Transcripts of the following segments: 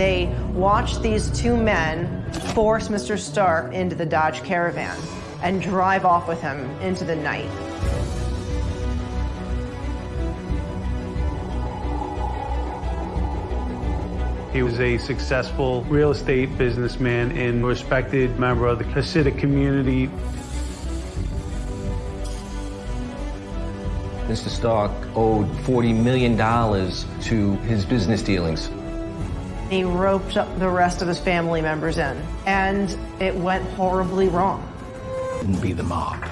They watched these two men force Mr. Stark into the Dodge Caravan and drive off with him into the night. He was a successful real estate businessman and respected member of the Hasidic community. Mr. Stark owed $40 million to his business dealings. He roped up the rest of his family members in, and it went horribly wrong. And be the mob.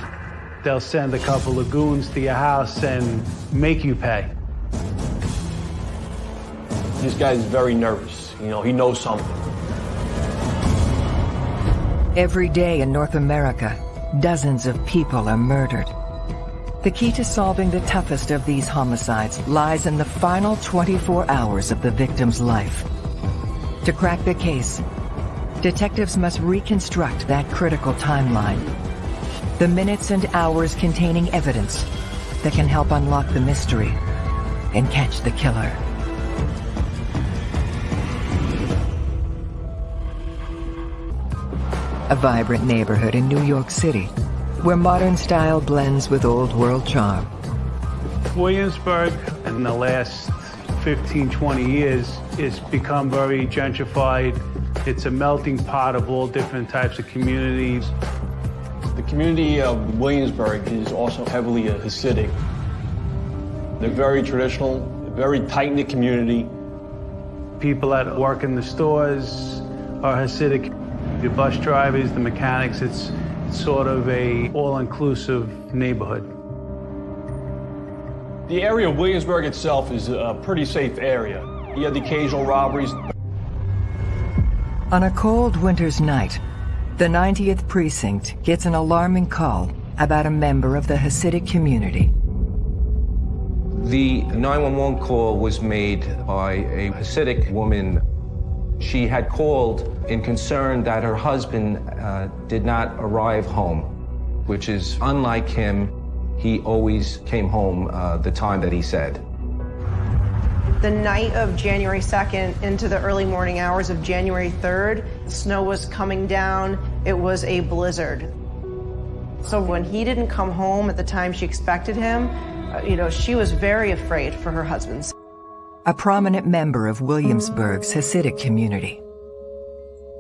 They'll send a couple of goons to your house and make you pay. This guy's very nervous. You know, he knows something. Every day in North America, dozens of people are murdered. The key to solving the toughest of these homicides lies in the final 24 hours of the victim's life. To crack the case, detectives must reconstruct that critical timeline. The minutes and hours containing evidence that can help unlock the mystery and catch the killer. A vibrant neighborhood in New York City, where modern style blends with old world charm. Williamsburg, in the last 15, 20 years, it's become very gentrified. It's a melting pot of all different types of communities. The community of Williamsburg is also heavily Hasidic. They're very traditional, very tight-knit community. People that work in the stores are Hasidic. The bus drivers, the mechanics, it's sort of a all-inclusive neighborhood. The area of Williamsburg itself is a pretty safe area. You have the occasional robberies. On a cold winter's night, the 90th Precinct gets an alarming call about a member of the Hasidic community. The 911 call was made by a Hasidic woman she had called in concern that her husband uh, did not arrive home, which is unlike him. He always came home uh, the time that he said. The night of January 2nd into the early morning hours of January 3rd, snow was coming down. It was a blizzard. So when he didn't come home at the time she expected him, uh, you know, she was very afraid for her husband a prominent member of Williamsburg's Hasidic community.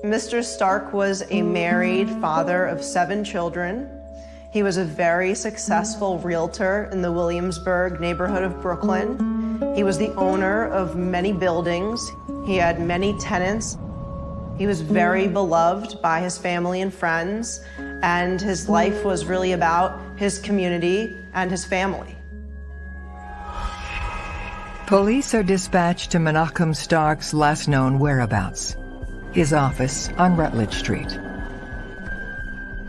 Mr. Stark was a married father of seven children. He was a very successful realtor in the Williamsburg neighborhood of Brooklyn. He was the owner of many buildings. He had many tenants. He was very beloved by his family and friends, and his life was really about his community and his family. Police are dispatched to Menachem Stark's last known whereabouts, his office on Rutledge Street.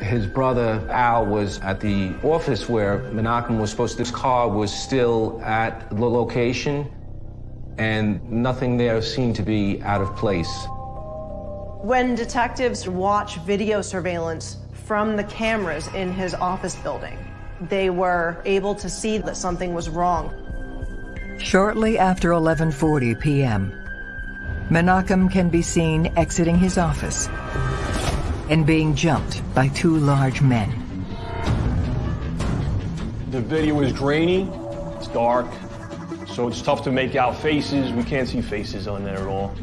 His brother Al was at the office where Menachem was supposed to, his car was still at the location and nothing there seemed to be out of place. When detectives watch video surveillance from the cameras in his office building, they were able to see that something was wrong. Shortly after 11.40 p.m., Menachem can be seen exiting his office and being jumped by two large men. The video is grainy, it's dark, so it's tough to make out faces. We can't see faces on there at all.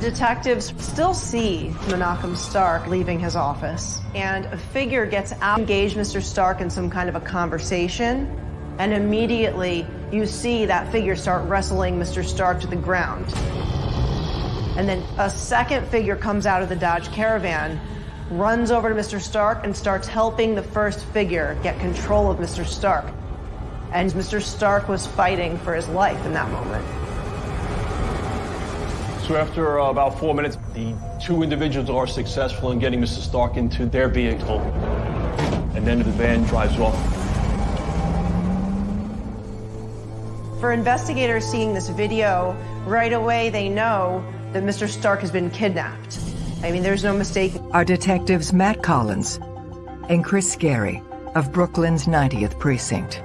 Detectives still see Menachem Stark leaving his office, and a figure gets out, engage Mr. Stark in some kind of a conversation, and immediately you see that figure start wrestling Mr. Stark to the ground. And then a second figure comes out of the Dodge Caravan, runs over to Mr. Stark, and starts helping the first figure get control of Mr. Stark. And Mr. Stark was fighting for his life in that moment. So after uh, about four minutes, the two individuals are successful in getting Mr. Stark into their vehicle. And then the van drives off. For investigators seeing this video, right away they know that Mr. Stark has been kidnapped. I mean, there's no mistake. Our detectives Matt Collins and Chris Scary of Brooklyn's 90th Precinct.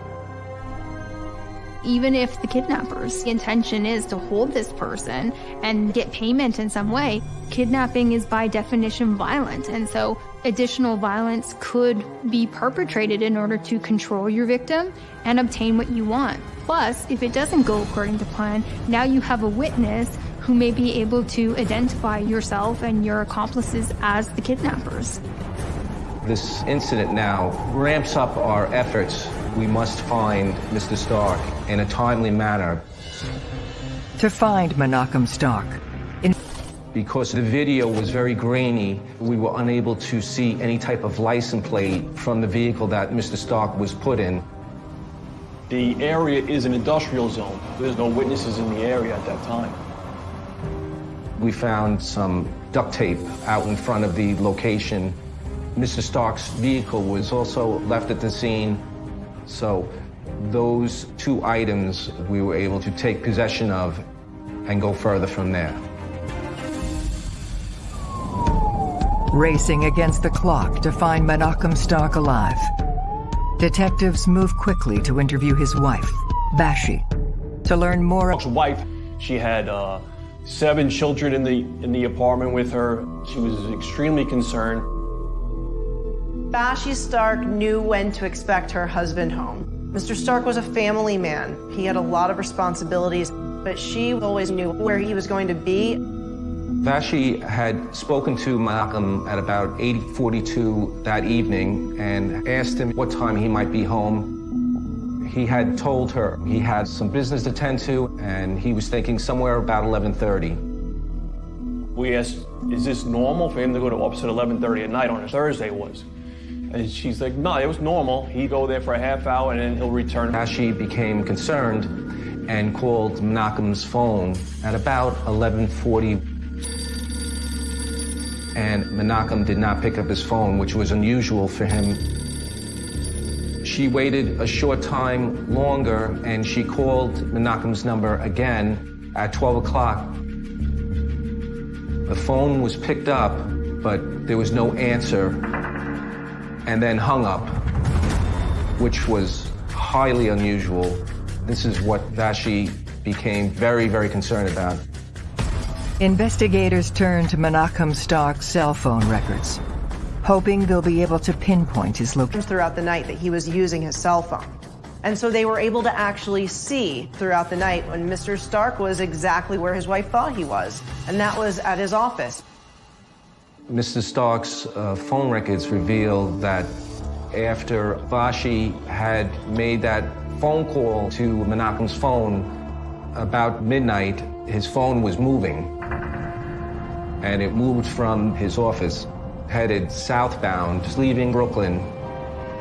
Even if the kidnapper's intention is to hold this person and get payment in some way, kidnapping is by definition violent. And so additional violence could be perpetrated in order to control your victim and obtain what you want. Plus, if it doesn't go according to plan, now you have a witness who may be able to identify yourself and your accomplices as the kidnappers. This incident now ramps up our efforts. We must find Mr. Stark in a timely manner. To find Menachem Stark, in Because the video was very grainy, we were unable to see any type of license plate from the vehicle that Mr. Stark was put in. The area is an industrial zone. There's no witnesses in the area at that time. We found some duct tape out in front of the location. Mr. Stark's vehicle was also left at the scene. So those two items we were able to take possession of and go further from there. racing against the clock to find Menachem Stark alive. Detectives move quickly to interview his wife, Bashi, to learn more. Stark's wife, she had uh, seven children in the in the apartment with her. She was extremely concerned. Bashi Stark knew when to expect her husband home. Mr. Stark was a family man. He had a lot of responsibilities, but she always knew where he was going to be. Bashi had spoken to Malcolm at about 8.42 that evening and asked him what time he might be home. He had told her he had some business to tend to and he was thinking somewhere about 11.30. We asked, is this normal for him to go to office at 11.30 at night on a Thursday was? And she's like, no, it was normal. He'd go there for a half hour and then he'll return. Bashi became concerned and called Menachem's phone at about 11.40 and Menachem did not pick up his phone, which was unusual for him. She waited a short time longer and she called Menachem's number again at 12 o'clock. The phone was picked up, but there was no answer, and then hung up, which was highly unusual. This is what Bashi became very, very concerned about. Investigators turned to Menachem Stark's cell phone records, hoping they'll be able to pinpoint his location. throughout the night that he was using his cell phone. And so they were able to actually see throughout the night when Mr. Stark was exactly where his wife thought he was, and that was at his office. Mr. Stark's uh, phone records reveal that after Bashi had made that phone call to Menachem's phone about midnight, his phone was moving. And it moved from his office, headed southbound, leaving Brooklyn.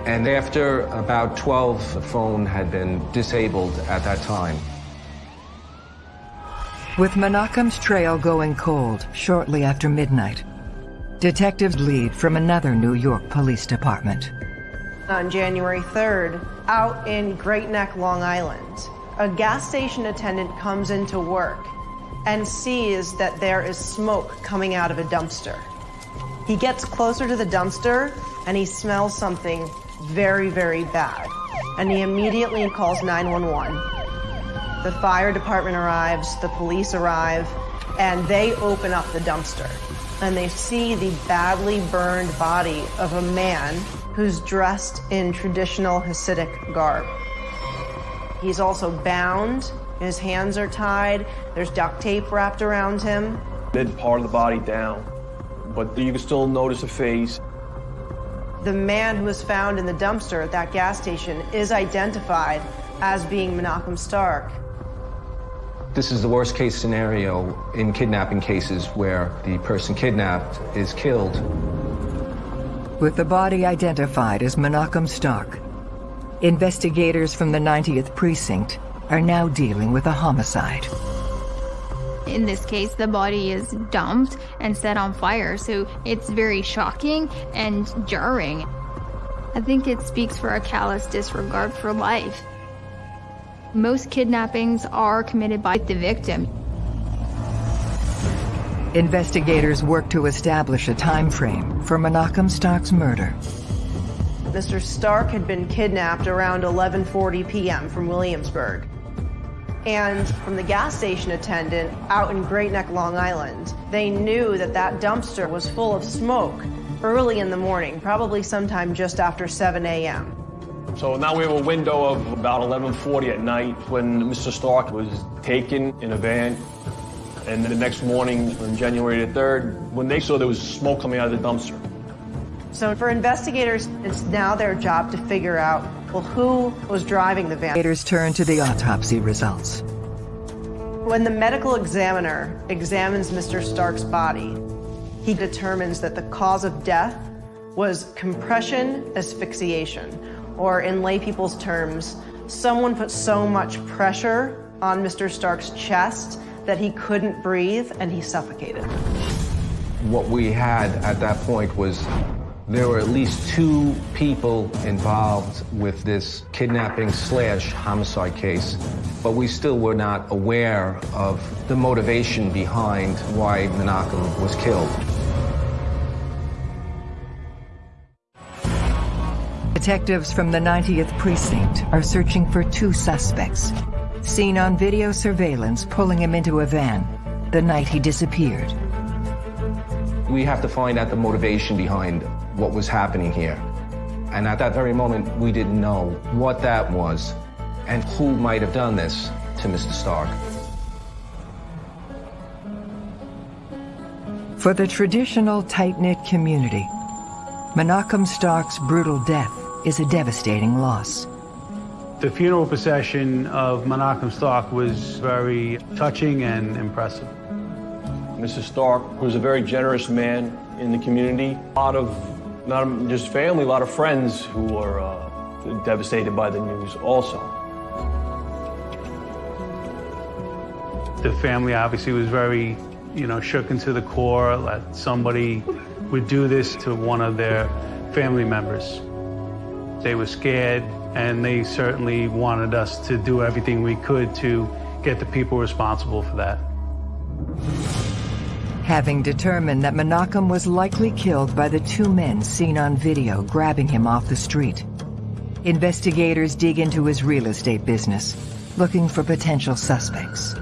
And after about 12, the phone had been disabled at that time. With Menachem's trail going cold shortly after midnight, detectives lead from another New York police department. On January 3rd, out in Great Neck, Long Island, a gas station attendant comes into work and sees that there is smoke coming out of a dumpster. He gets closer to the dumpster and he smells something very, very bad. And he immediately calls 911. The fire department arrives, the police arrive, and they open up the dumpster. And they see the badly burned body of a man who's dressed in traditional Hasidic garb. He's also bound, his hands are tied, there's duct tape wrapped around him. Mid part of the body down, but you can still notice a face. The man who was found in the dumpster at that gas station is identified as being Menachem Stark. This is the worst case scenario in kidnapping cases where the person kidnapped is killed. With the body identified as Menachem Stark, investigators from the 90th Precinct are now dealing with a homicide. In this case, the body is dumped and set on fire, so it's very shocking and jarring. I think it speaks for a callous disregard for life. Most kidnappings are committed by the victim. Investigators work to establish a time frame for Menachem Stark's murder. Mr. Stark had been kidnapped around 11:40 p.m. from Williamsburg. And from the gas station attendant out in Great Neck, Long Island, they knew that that dumpster was full of smoke early in the morning, probably sometime just after 7 a.m. So now we have a window of about 11:40 at night when Mr. Stark was taken in a van. And then the next morning, on January the 3rd, when they saw there was smoke coming out of the dumpster. So for investigators, it's now their job to figure out, well, who was driving the van? Investigators turn to the autopsy results. When the medical examiner examines Mr. Stark's body, he determines that the cause of death was compression asphyxiation, or in lay people's terms, someone put so much pressure on Mr. Stark's chest that he couldn't breathe and he suffocated. What we had at that point was there were at least two people involved with this kidnapping slash homicide case, but we still were not aware of the motivation behind why Menachem was killed. Detectives from the 90th Precinct are searching for two suspects, seen on video surveillance pulling him into a van the night he disappeared. We have to find out the motivation behind what was happening here. And at that very moment, we didn't know what that was and who might have done this to Mr. Stark. For the traditional tight-knit community, Menachem Stark's brutal death is a devastating loss. The funeral procession of Menachem Stark was very touching and impressive. Mr. Stark was a very generous man in the community. A lot of, not just family, a lot of friends who were uh, devastated by the news also. The family obviously was very, you know, shook into the core that somebody would do this to one of their family members. They were scared, and they certainly wanted us to do everything we could to get the people responsible for that. Having determined that Menachem was likely killed by the two men seen on video grabbing him off the street, investigators dig into his real estate business, looking for potential suspects.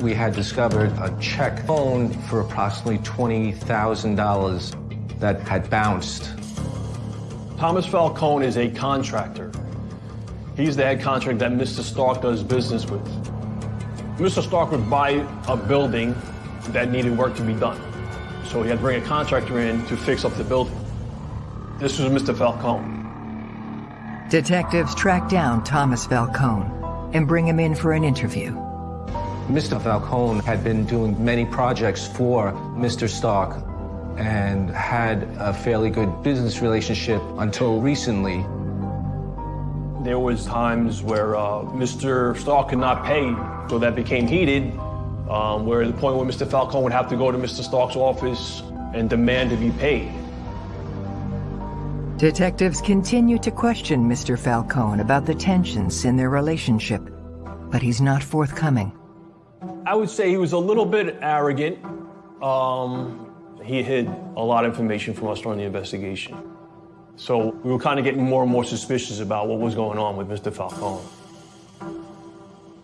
We had discovered a check phone for approximately $20,000 that had bounced. Thomas Falcone is a contractor. He's the head contractor that Mr. Stark does business with. Mr. Stark would buy a building that needed work to be done. So he had to bring a contractor in to fix up the building. This was Mr. Falcone. Detectives track down Thomas Falcone and bring him in for an interview. Mr. Falcone had been doing many projects for Mr. Stark and had a fairly good business relationship until recently. There was times where uh, Mr. Stark could not pay, so that became heated, um, where the point where Mr. Falcone would have to go to Mr. Stark's office and demand to be paid. Detectives continue to question Mr. Falcone about the tensions in their relationship, but he's not forthcoming. I would say he was a little bit arrogant. Um, he hid a lot of information from us during the investigation. So we were kind of getting more and more suspicious about what was going on with Mr. Falcone.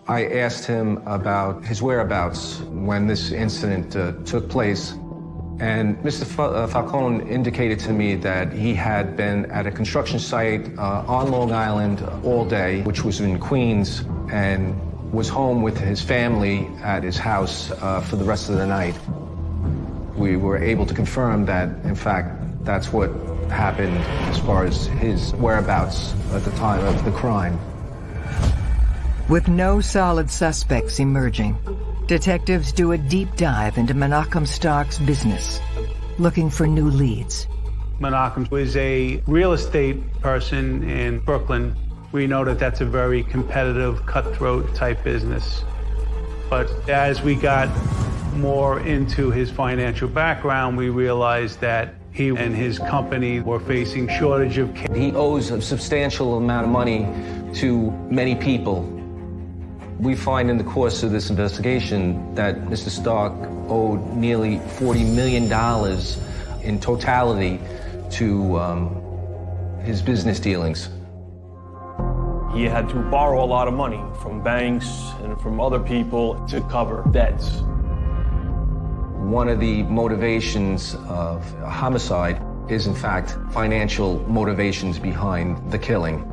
I asked him about his whereabouts when this incident uh, took place, and Mr. Uh, Falcone indicated to me that he had been at a construction site uh, on Long Island all day, which was in Queens, and was home with his family at his house uh, for the rest of the night. We were able to confirm that, in fact, that's what happened as far as his whereabouts at the time of the crime. With no solid suspects emerging, detectives do a deep dive into Menachem Stark's business, looking for new leads. Menachem was a real estate person in Brooklyn. We know that that's a very competitive, cutthroat type business. But as we got more into his financial background, we realized that he and his company were facing shortage of cash. He owes a substantial amount of money to many people. We find in the course of this investigation that Mr. Stark owed nearly $40 million in totality to um, his business dealings. He had to borrow a lot of money from banks and from other people to cover debts. One of the motivations of homicide is, in fact, financial motivations behind the killing.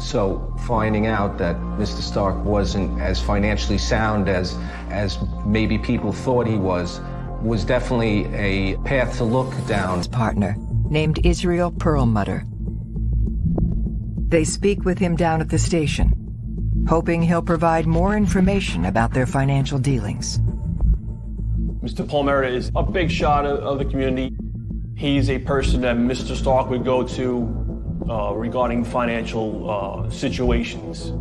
So finding out that Mr. Stark wasn't as financially sound as, as maybe people thought he was, was definitely a path to look down. His partner, named Israel Perlmutter. They speak with him down at the station, hoping he'll provide more information about their financial dealings. Mr. Perlmutter is a big shot of, of the community. He's a person that Mr. Stark would go to uh, regarding financial uh, situations.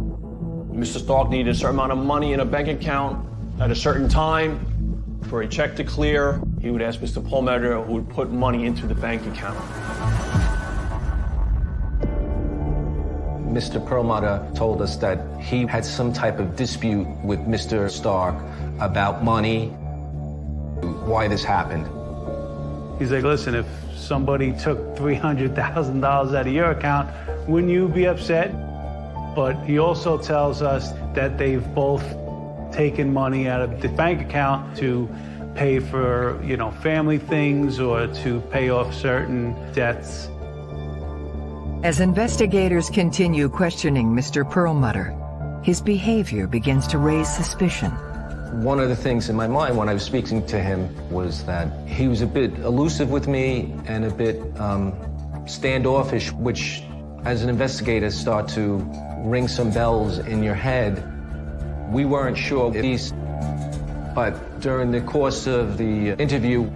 Mr. Stark needed a certain amount of money in a bank account at a certain time for a check to clear. He would ask Mr. Perlmutter who would put money into the bank account. Mr. Perlmutter told us that he had some type of dispute with Mr. Stark about money, why this happened. He's like, listen, if somebody took $300,000 out of your account, wouldn't you be upset? But he also tells us that they've both taken money out of the bank account to pay for, you know, family things or to pay off certain debts. As investigators continue questioning Mr. Perlmutter, his behavior begins to raise suspicion. One of the things in my mind when I was speaking to him was that he was a bit elusive with me and a bit um, standoffish, which as an investigator start to ring some bells in your head. We weren't sure if he's, but during the course of the interview,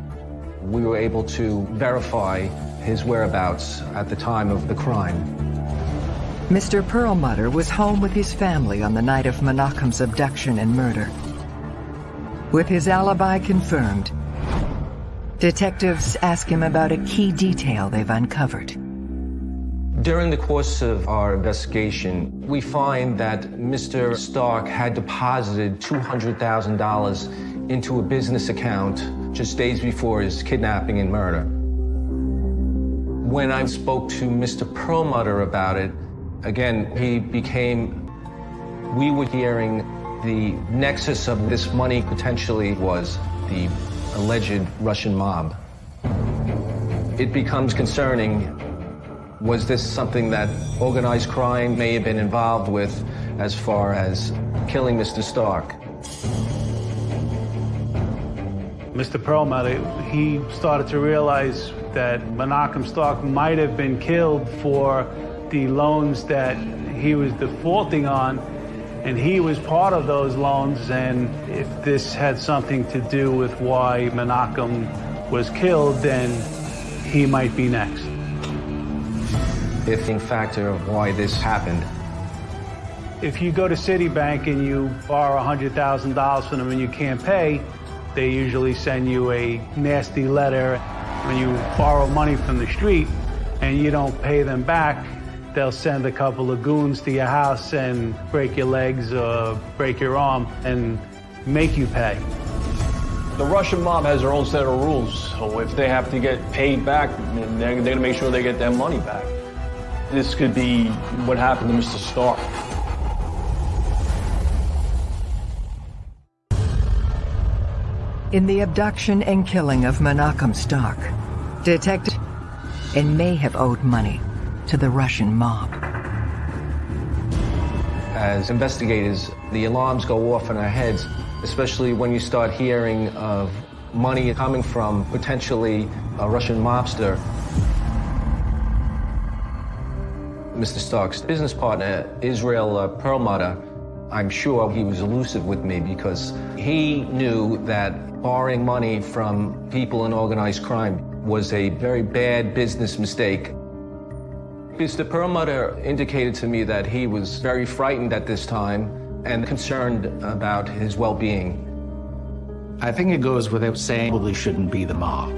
we were able to verify his whereabouts at the time of the crime. Mr. Perlmutter was home with his family on the night of Menachem's abduction and murder. With his alibi confirmed, detectives ask him about a key detail they've uncovered. During the course of our investigation, we find that Mr. Stark had deposited $200,000 into a business account just days before his kidnapping and murder. When I spoke to Mr. Perlmutter about it, again, he became, we were hearing the nexus of this money potentially was the alleged Russian mob. It becomes concerning. Was this something that organized crime may have been involved with as far as killing Mr. Stark? Mr. Perlmutter, he started to realize that Menachem Stark might have been killed for the loans that he was defaulting on, and he was part of those loans, and if this had something to do with why Menachem was killed, then he might be next. If in factor of why this happened. If you go to Citibank and you borrow $100,000 from them and you can't pay, they usually send you a nasty letter. When you borrow money from the street and you don't pay them back, they'll send a couple of goons to your house and break your legs or break your arm and make you pay. The Russian mob has their own set of rules, so if they have to get paid back, then they're, they're gonna make sure they get their money back. This could be what happened to Mr. Stark. In the abduction and killing of Menachem Stark, detective and may have owed money to the Russian mob. As investigators, the alarms go off in our heads, especially when you start hearing of money coming from potentially a Russian mobster. Mr. Stark's business partner, Israel uh, Perlmutter, I'm sure he was elusive with me because he knew that borrowing money from people in organized crime was a very bad business mistake. Mr. Perlmutter indicated to me that he was very frightened at this time and concerned about his well-being. I think it goes without saying probably shouldn't be the mob.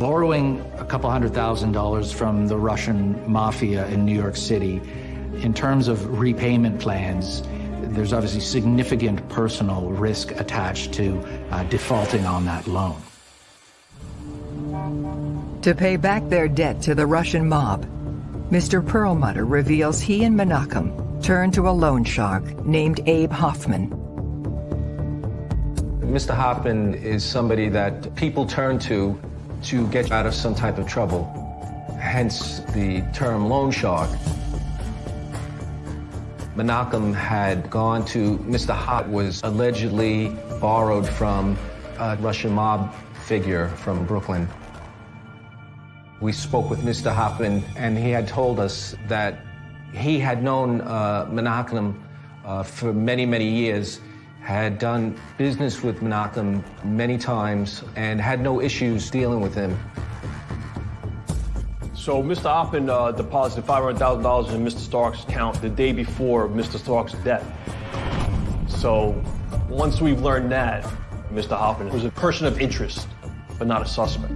Borrowing a couple hundred thousand dollars from the Russian mafia in New York City, in terms of repayment plans, there's obviously significant personal risk attached to uh, defaulting on that loan. To pay back their debt to the Russian mob, Mr. Perlmutter reveals he and Menachem turned to a loan shark named Abe Hoffman. Mr. Hoffman is somebody that people turn to to get out of some type of trouble, hence the term loan shark. Menachem had gone to Mr. Hot was allegedly borrowed from a Russian mob figure from Brooklyn. We spoke with Mr. Hoffman, and he had told us that he had known uh, Menachem uh, for many, many years, had done business with Menachem many times, and had no issues dealing with him. So Mr. Hoffman uh, deposited $500,000 in Mr. Stark's account the day before Mr. Stark's death. So once we've learned that, Mr. Hoffman was a person of interest, but not a suspect.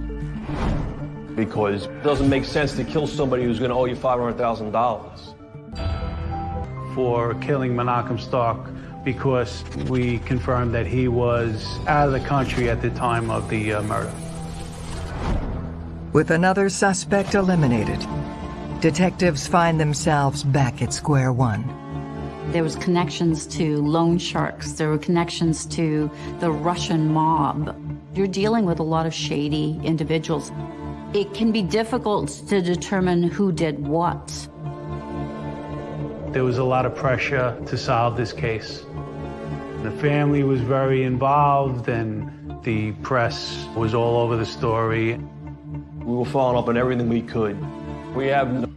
Because it doesn't make sense to kill somebody who's going to owe you $500,000. For killing Menachem Stark because we confirmed that he was out of the country at the time of the uh, murder. With another suspect eliminated, detectives find themselves back at square one. There was connections to loan sharks. There were connections to the Russian mob. You're dealing with a lot of shady individuals. It can be difficult to determine who did what. There was a lot of pressure to solve this case. The family was very involved and the press was all over the story. We were following up on everything we could. We have no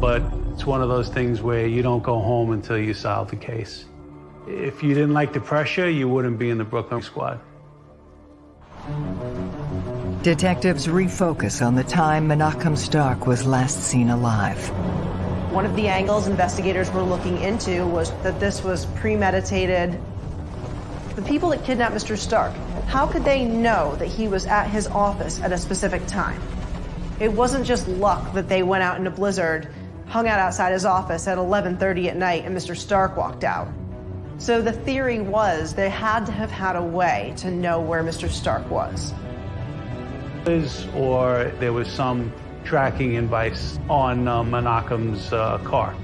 But it's one of those things where you don't go home until you solve the case. If you didn't like the pressure, you wouldn't be in the Brooklyn squad. Detectives refocus on the time Menachem Stark was last seen alive. One of the angles investigators were looking into was that this was premeditated. The people that kidnapped Mr. Stark, how could they know that he was at his office at a specific time? It wasn't just luck that they went out in a blizzard, hung out outside his office at 11:30 at night and Mr. Stark walked out. So the theory was they had to have had a way to know where Mr. Stark was. Or there was some tracking device on uh, Menachem's uh, car.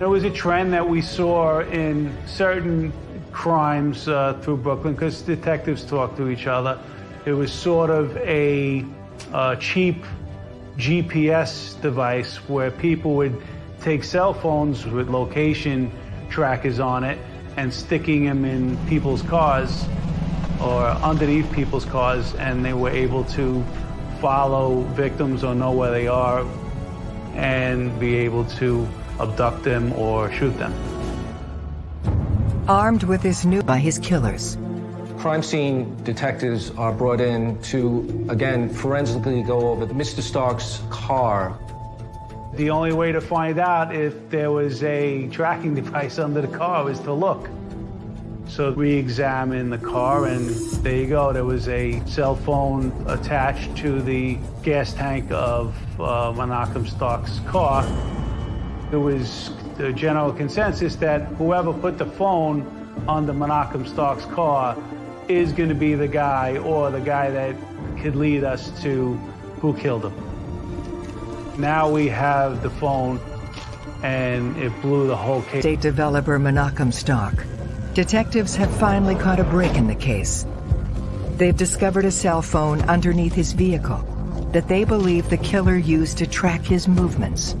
There was a trend that we saw in certain crimes uh, through Brooklyn because detectives talk to each other. It was sort of a uh, cheap GPS device where people would take cell phones with location trackers on it and sticking them in people's cars or underneath people's cars and they were able to follow victims or know where they are and be able to abduct them or shoot them. Armed with this new by his killers, Crime scene detectives are brought in to, again, forensically go over Mr. Stark's car. The only way to find out if there was a tracking device under the car was to look. So we examined the car, and there you go. There was a cell phone attached to the gas tank of uh, Menachem Stark's car. There was the general consensus that whoever put the phone on the Menachem Stark's car is going to be the guy or the guy that could lead us to who killed him. Now we have the phone, and it blew the whole case. state developer Menachem Stark. Detectives have finally caught a break in the case. They've discovered a cell phone underneath his vehicle that they believe the killer used to track his movements.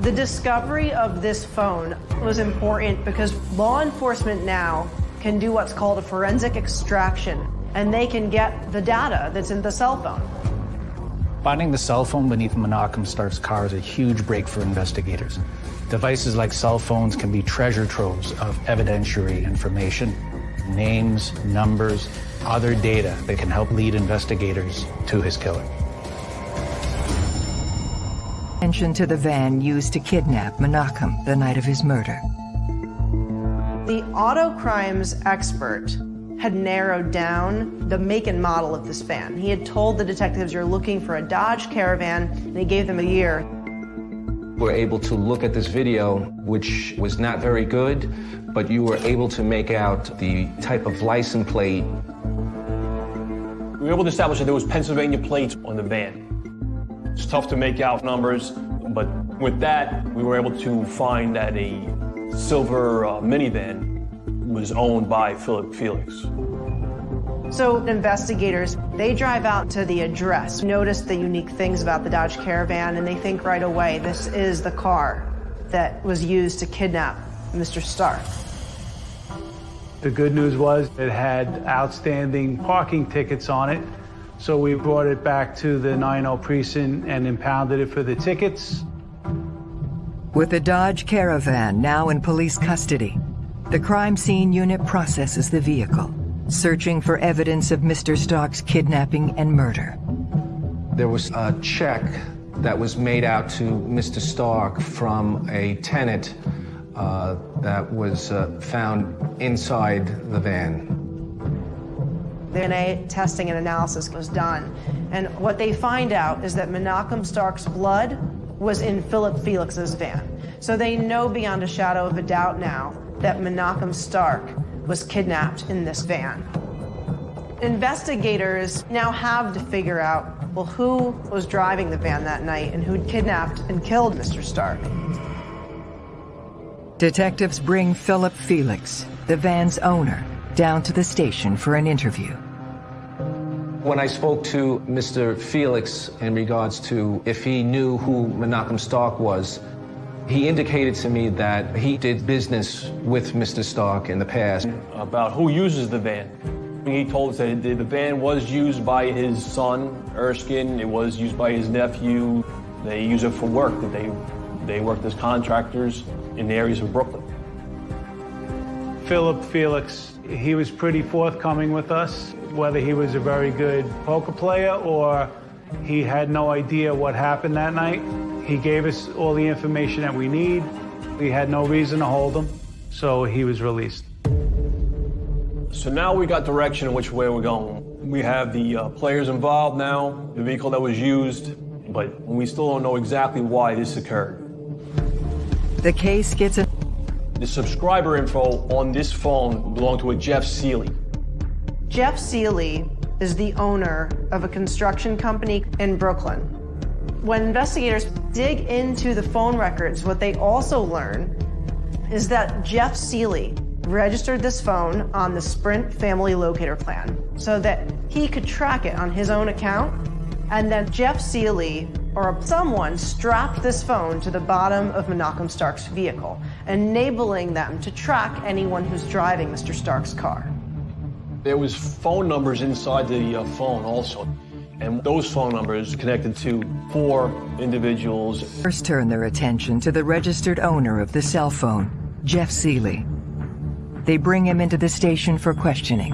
The discovery of this phone was important because law enforcement now can do what's called a forensic extraction, and they can get the data that's in the cell phone. Finding the cell phone beneath Menachem Stark's car is a huge break for investigators. Devices like cell phones can be treasure troves of evidentiary information, names, numbers, other data that can help lead investigators to his killer. Attention to the van used to kidnap Menachem the night of his murder. The auto crimes expert had narrowed down the make and model of this van. He had told the detectives, you're looking for a Dodge Caravan, and he gave them a year. We were able to look at this video, which was not very good, but you were able to make out the type of license plate. We were able to establish that there was Pennsylvania plates on the van. It's tough to make out numbers, but with that, we were able to find that a silver uh, minivan was owned by Philip Felix. So investigators, they drive out to the address, notice the unique things about the Dodge Caravan, and they think right away, this is the car that was used to kidnap Mr. Stark. The good news was it had outstanding parking tickets on it, so we brought it back to the 9-0 precinct and impounded it for the tickets. With the Dodge Caravan now in police custody, the crime scene unit processes the vehicle searching for evidence of Mr. Stark's kidnapping and murder. There was a check that was made out to Mr. Stark from a tenant uh, that was uh, found inside the van. DNA testing and analysis was done, and what they find out is that Menachem Stark's blood was in Philip Felix's van. So they know beyond a shadow of a doubt now that Menachem Stark was kidnapped in this van. Investigators now have to figure out, well, who was driving the van that night and who kidnapped and killed Mr. Stark. Detectives bring Philip Felix, the van's owner, down to the station for an interview. When I spoke to Mr. Felix in regards to if he knew who Menachem Stark was, he indicated to me that he did business with Mr. Stark in the past. About who uses the van. He told us that the van was used by his son, Erskine. It was used by his nephew. They use it for work. That they, they worked as contractors in the areas of Brooklyn. Philip Felix, he was pretty forthcoming with us, whether he was a very good poker player or he had no idea what happened that night. He gave us all the information that we need. We had no reason to hold him, so he was released. So now we got direction in which way we're going. We have the uh, players involved now, the vehicle that was used, but we still don't know exactly why this occurred. The case gets a... The subscriber info on this phone belonged to a Jeff Seeley. Jeff Seeley is the owner of a construction company in Brooklyn. When investigators dig into the phone records, what they also learn is that Jeff Seeley registered this phone on the Sprint family locator plan so that he could track it on his own account. And then Jeff Seeley or someone strapped this phone to the bottom of Menachem Stark's vehicle, enabling them to track anyone who's driving Mr. Stark's car. There was phone numbers inside the uh, phone also. And those phone numbers connected to four individuals. First turn their attention to the registered owner of the cell phone, Jeff Seeley. They bring him into the station for questioning.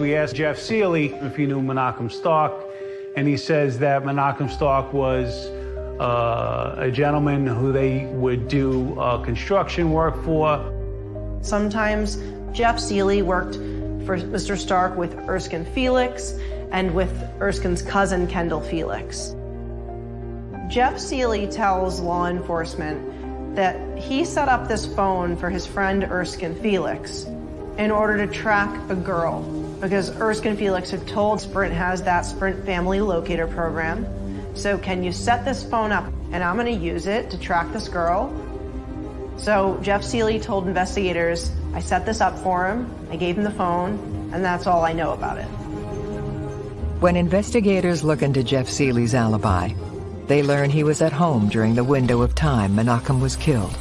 We asked Jeff Seeley if he knew Menachem Stark, and he says that Menachem Stark was uh, a gentleman who they would do uh, construction work for. Sometimes Jeff Seeley worked for Mr. Stark with Erskine Felix and with Erskine's cousin, Kendall Felix. Jeff Seeley tells law enforcement that he set up this phone for his friend Erskine Felix in order to track a girl because Erskine Felix had told Sprint has that Sprint family locator program. So can you set this phone up and I'm gonna use it to track this girl. So Jeff Seeley told investigators, I set this up for him, I gave him the phone, and that's all I know about it. When investigators look into Jeff Seeley's alibi, they learn he was at home during the window of time Menachem was killed.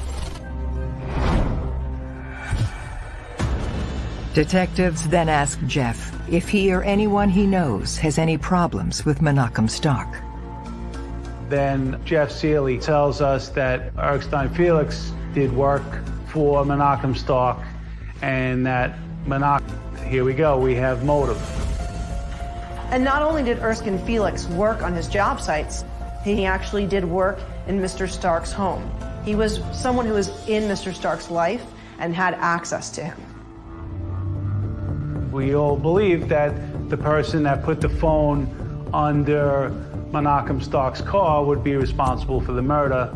Detectives then ask Jeff if he or anyone he knows has any problems with Menachem Stark. Then Jeff Seeley tells us that Erskine Felix did work for Menachem Stark and that Menachem, here we go, we have motive. And not only did Erskine Felix work on his job sites, he actually did work in Mr. Stark's home. He was someone who was in Mr. Stark's life and had access to him. We all believe that the person that put the phone under Menachem Stark's car would be responsible for the murder.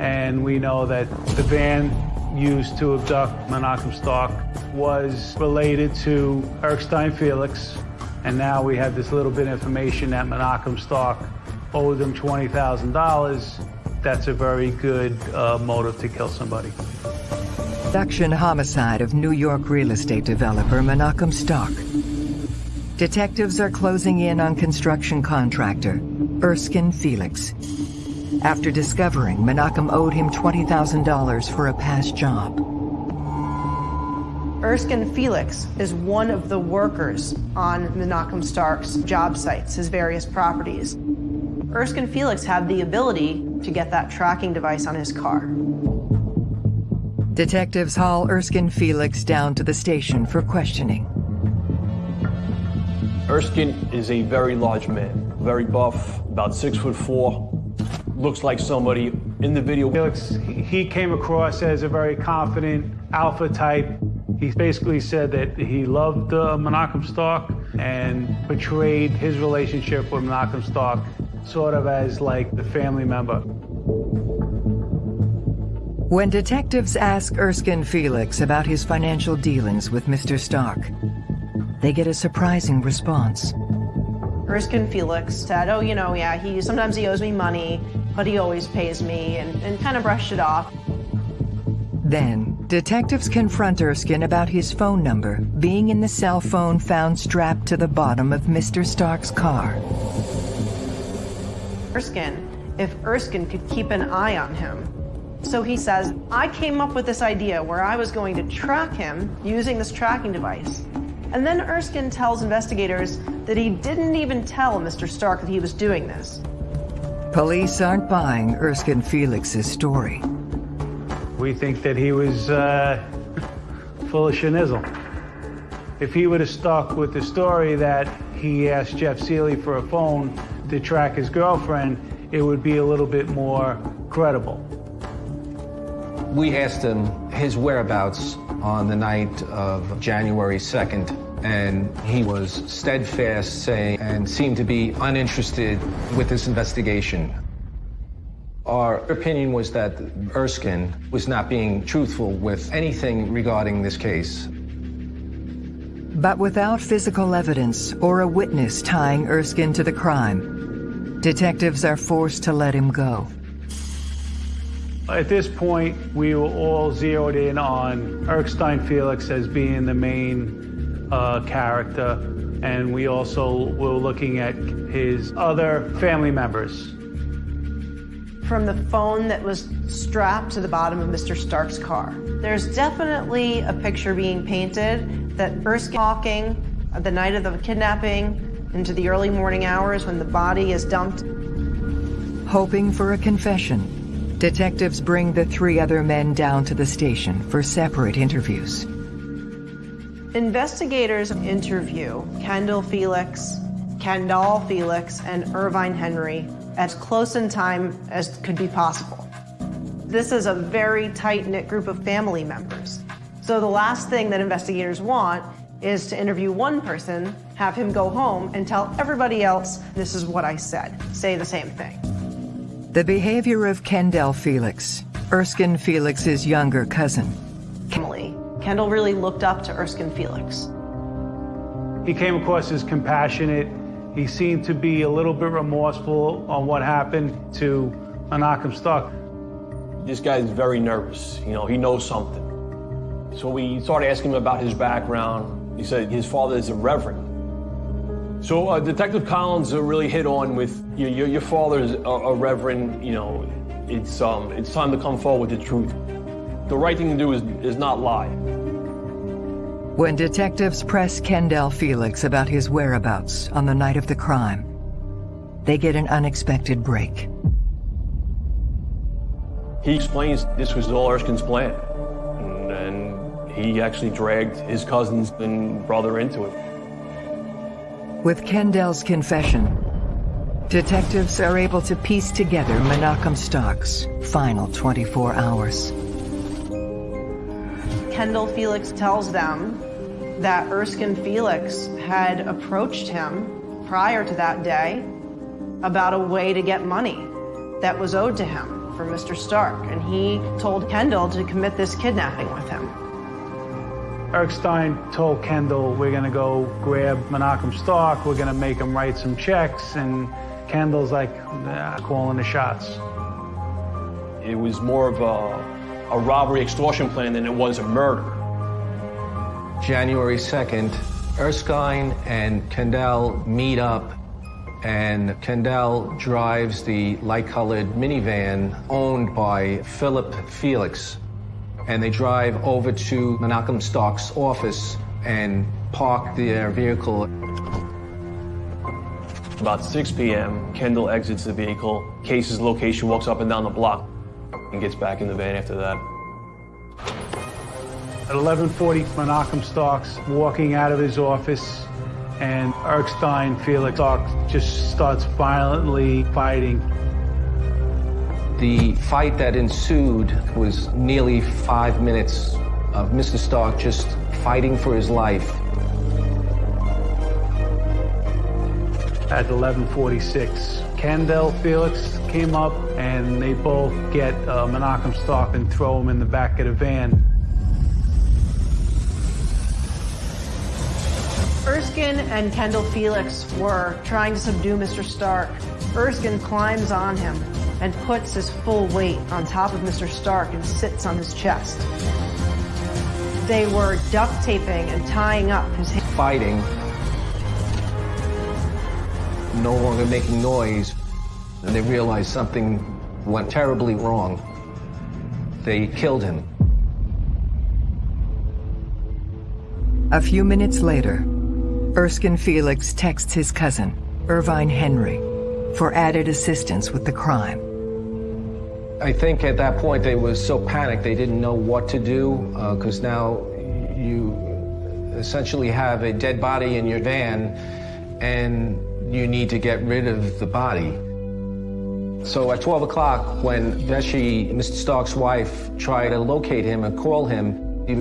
And we know that the van used to abduct Menachem Stark was related to Erskine Felix. And now we have this little bit of information that Menachem Stark owed them $20,000. That's a very good uh, motive to kill somebody. Abduction homicide of New York real estate developer Menachem Stark. Detectives are closing in on construction contractor Erskine Felix. After discovering Menachem owed him $20,000 for a past job. Erskine Felix is one of the workers on Menachem Stark's job sites, his various properties. Erskine Felix had the ability to get that tracking device on his car. Detectives haul Erskine Felix down to the station for questioning. Erskine is a very large man, very buff, about six foot four. Looks like somebody in the video. Felix, he came across as a very confident alpha type. He basically said that he loved uh, Menachem Stark and portrayed his relationship with Menachem Stark sort of as like the family member. When detectives ask Erskine Felix about his financial dealings with Mr. Stark, they get a surprising response. Erskine Felix said, oh, you know, yeah, he sometimes he owes me money, but he always pays me, and, and kind of brushed it off. Then, detectives confront Erskine about his phone number being in the cell phone found strapped to the bottom of Mr. Stark's car. Erskine, if Erskine could keep an eye on him. So he says, I came up with this idea where I was going to track him using this tracking device. And then Erskine tells investigators that he didn't even tell Mr. Stark that he was doing this. Police aren't buying Erskine Felix's story. We think that he was uh, full of schnizzle. If he would have stuck with the story that he asked Jeff Seeley for a phone to track his girlfriend, it would be a little bit more credible. We asked him his whereabouts on the night of January 2nd, and he was steadfast saying and seemed to be uninterested with this investigation. Our opinion was that Erskine was not being truthful with anything regarding this case. But without physical evidence or a witness tying Erskine to the crime, detectives are forced to let him go. At this point, we were all zeroed in on Erskine Felix as being the main uh, character, and we also were looking at his other family members. From the phone that was strapped to the bottom of Mr. Stark's car, there's definitely a picture being painted that Erskine talking the night of the kidnapping into the early morning hours when the body is dumped. Hoping for a confession, Detectives bring the three other men down to the station for separate interviews. Investigators interview Kendall Felix, Kendall Felix, and Irvine Henry as close in time as could be possible. This is a very tight-knit group of family members. So the last thing that investigators want is to interview one person, have him go home, and tell everybody else, this is what I said. Say the same thing. The behavior of Kendall Felix, Erskine Felix's younger cousin. Emily, Kendall really looked up to Erskine Felix. He came across as compassionate. He seemed to be a little bit remorseful on what happened to Menachem Stark. This guy's very nervous. You know, he knows something. So we started asking him about his background. He said his father is a reverend. So uh, Detective Collins uh, really hit on with your, your, your father's a, a reverend, you know, it's, um, it's time to come forward with the truth. The right thing to do is, is not lie. When detectives press Kendall Felix about his whereabouts on the night of the crime, they get an unexpected break. He explains this was all Erskine's plan. And, and he actually dragged his cousins and brother into it. With Kendall's confession, detectives are able to piece together Menachem Stark's final 24 hours. Kendall Felix tells them that Erskine Felix had approached him prior to that day about a way to get money that was owed to him. from Mr. Stark, and he told Kendall to commit this kidnapping with him. Erskine told Kendall, we're going to go grab Menachem Stark, we're going to make him write some checks, and Kendall's like, nah, calling the shots. It was more of a, a robbery extortion plan than it was a murder. January 2nd, Erskine and Kendall meet up, and Kendall drives the light-colored minivan owned by Philip Felix. And they drive over to Menachem Stark's office and park their vehicle. About 6 p.m., Kendall exits the vehicle, cases location, walks up and down the block, and gets back in the van after that. At 11:40, Menachem Stark's walking out of his office, and Erskine Felix Stark just starts violently fighting. The fight that ensued was nearly five minutes of Mr. Stark just fighting for his life. At 11:46, Kendall Felix came up, and they both get uh, Menachem Stark and throw him in the back of the van. Erskine and Kendall Felix were trying to subdue Mr. Stark. Erskine climbs on him and puts his full weight on top of Mr. Stark and sits on his chest. They were duct taping and tying up his hands. Fighting, no longer making noise, and they realized something went terribly wrong. They killed him. A few minutes later, Erskine Felix texts his cousin, Irvine Henry, for added assistance with the crime. I think at that point they were so panicked they didn't know what to do because uh, now you essentially have a dead body in your van and you need to get rid of the body. So at 12 o'clock, when Bashi, Mr. Stark's wife, tried to locate him and call him, he...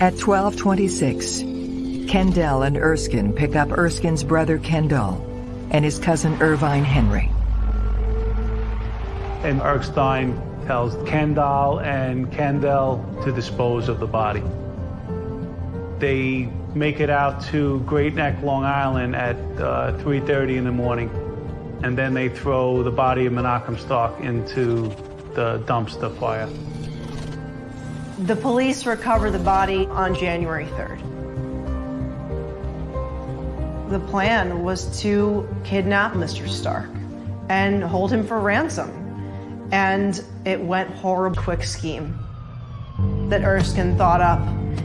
At 1226, Kendall and Erskine pick up Erskine's brother Kendall and his cousin Irvine Henry. And Erskine tells Kendall and Kendall to dispose of the body. They make it out to Great Neck, Long Island at uh, 3.30 in the morning. And then they throw the body of Menachem Stark into the dumpster fire. The police recover the body on January 3rd. The plan was to kidnap Mr. Stark and hold him for ransom. And it went horrible quick scheme that Erskine thought up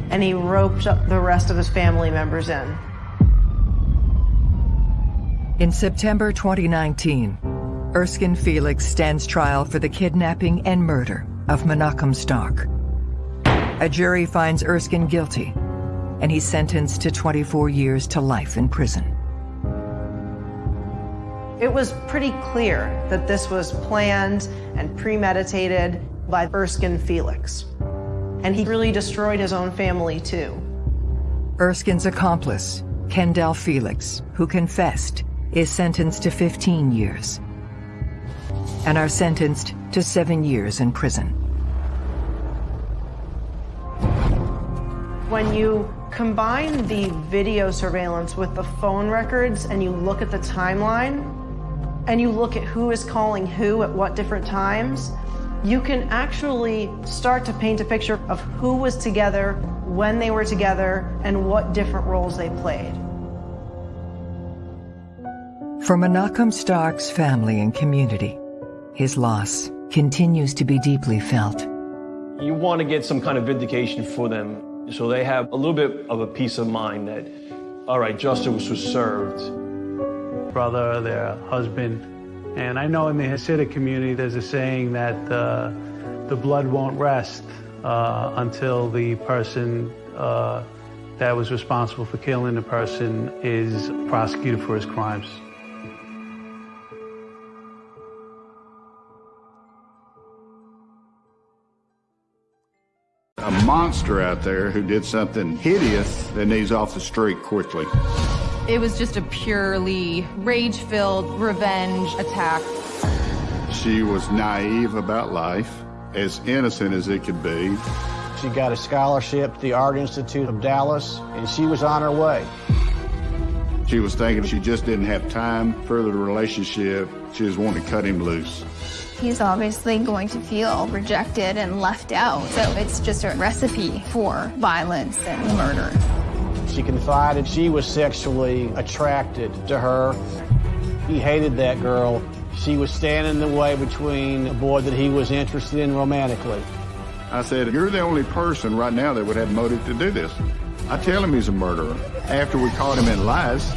and he roped up the rest of his family members in. In September 2019, Erskine Felix stands trial for the kidnapping and murder of Menachem Stark. A jury finds Erskine guilty, and he's sentenced to 24 years to life in prison. It was pretty clear that this was planned and premeditated by Erskine Felix. And he really destroyed his own family, too. Erskine's accomplice, Kendall Felix, who confessed, is sentenced to 15 years and are sentenced to seven years in prison. When you combine the video surveillance with the phone records and you look at the timeline and you look at who is calling who at what different times, you can actually start to paint a picture of who was together, when they were together, and what different roles they played. For Menachem Stark's family and community, his loss continues to be deeply felt. You want to get some kind of vindication for them so they have a little bit of a peace of mind that, all right, justice was served. Brother, their husband, and I know in the Hasidic community there's a saying that uh, the blood won't rest uh, until the person uh, that was responsible for killing the person is prosecuted for his crimes. A monster out there who did something hideous that needs off the street quickly. It was just a purely rage-filled revenge attack. She was naive about life, as innocent as it could be. She got a scholarship to the Art Institute of Dallas, and she was on her way. She was thinking she just didn't have time for the relationship. She just wanted to cut him loose. He's obviously going to feel rejected and left out. So it's just a recipe for violence and murder. She confided she was sexually attracted to her. He hated that girl. She was standing in the way between a boy that he was interested in romantically. I said, You're the only person right now that would have motive to do this. I tell him he's a murderer after we caught him in lies.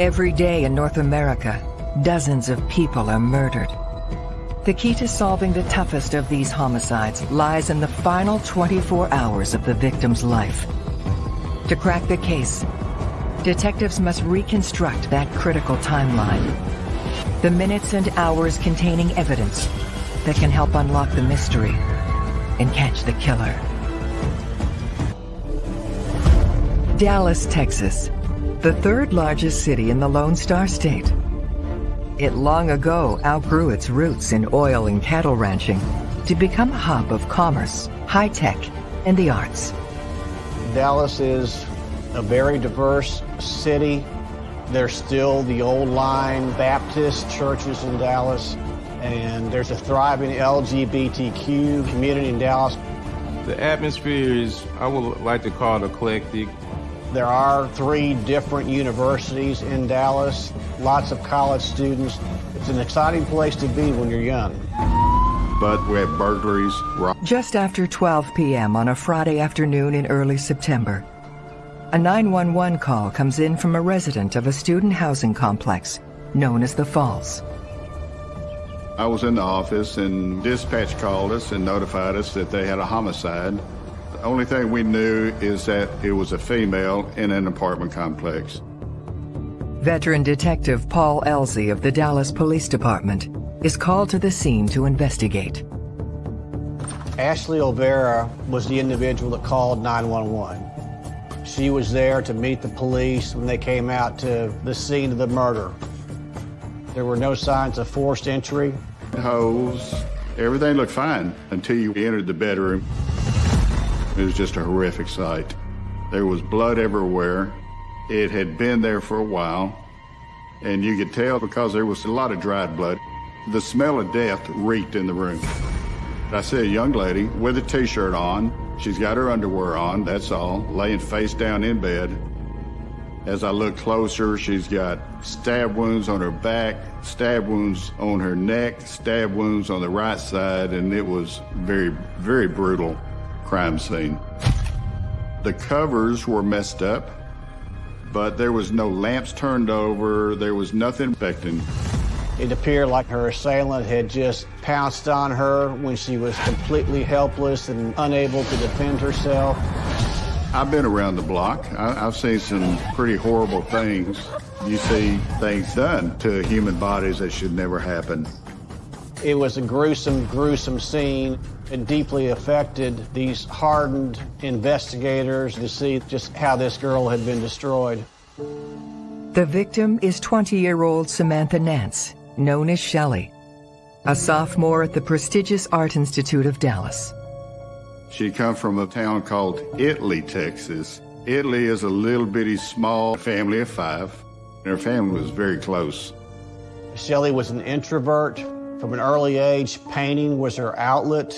Every day in North America, dozens of people are murdered. The key to solving the toughest of these homicides lies in the final 24 hours of the victim's life. To crack the case, detectives must reconstruct that critical timeline. The minutes and hours containing evidence that can help unlock the mystery and catch the killer. Dallas, Texas, the third largest city in the Lone Star State. It long ago outgrew its roots in oil and cattle ranching to become a hub of commerce, high tech, and the arts. Dallas is a very diverse city. There's still the old line Baptist churches in Dallas, and there's a thriving LGBTQ community in Dallas. The atmosphere is, I would like to call it eclectic. There are three different universities in Dallas, lots of college students. It's an exciting place to be when you're young. But we have burglaries. Just after 12 p.m. on a Friday afternoon in early September, a 911 call comes in from a resident of a student housing complex known as the Falls. I was in the office and dispatch called us and notified us that they had a homicide. The only thing we knew is that it was a female in an apartment complex. Veteran Detective Paul Elsey of the Dallas Police Department is called to the scene to investigate. Ashley Olvera was the individual that called 911. She was there to meet the police when they came out to the scene of the murder. There were no signs of forced entry. Holes, everything looked fine until you entered the bedroom. It was just a horrific sight. There was blood everywhere. It had been there for a while, and you could tell because there was a lot of dried blood. The smell of death reeked in the room. I see a young lady with a t-shirt on. She's got her underwear on, that's all, laying face down in bed. As I look closer, she's got stab wounds on her back, stab wounds on her neck, stab wounds on the right side, and it was very, very brutal crime scene. The covers were messed up, but there was no lamps turned over, there was nothing affecting. It appeared like her assailant had just pounced on her when she was completely helpless and unable to defend herself. I've been around the block. I, have seen some pretty horrible things. You see things done to human bodies that should never happen. It was a gruesome, gruesome scene. It deeply affected these hardened investigators to see just how this girl had been destroyed. The victim is 20-year-old Samantha Nance, known as Shelley, a sophomore at the prestigious Art Institute of Dallas. She come from a town called Italy, Texas. Italy is a little bitty small family of five. Her family was very close. Shelley was an introvert. From an early age, painting was her outlet.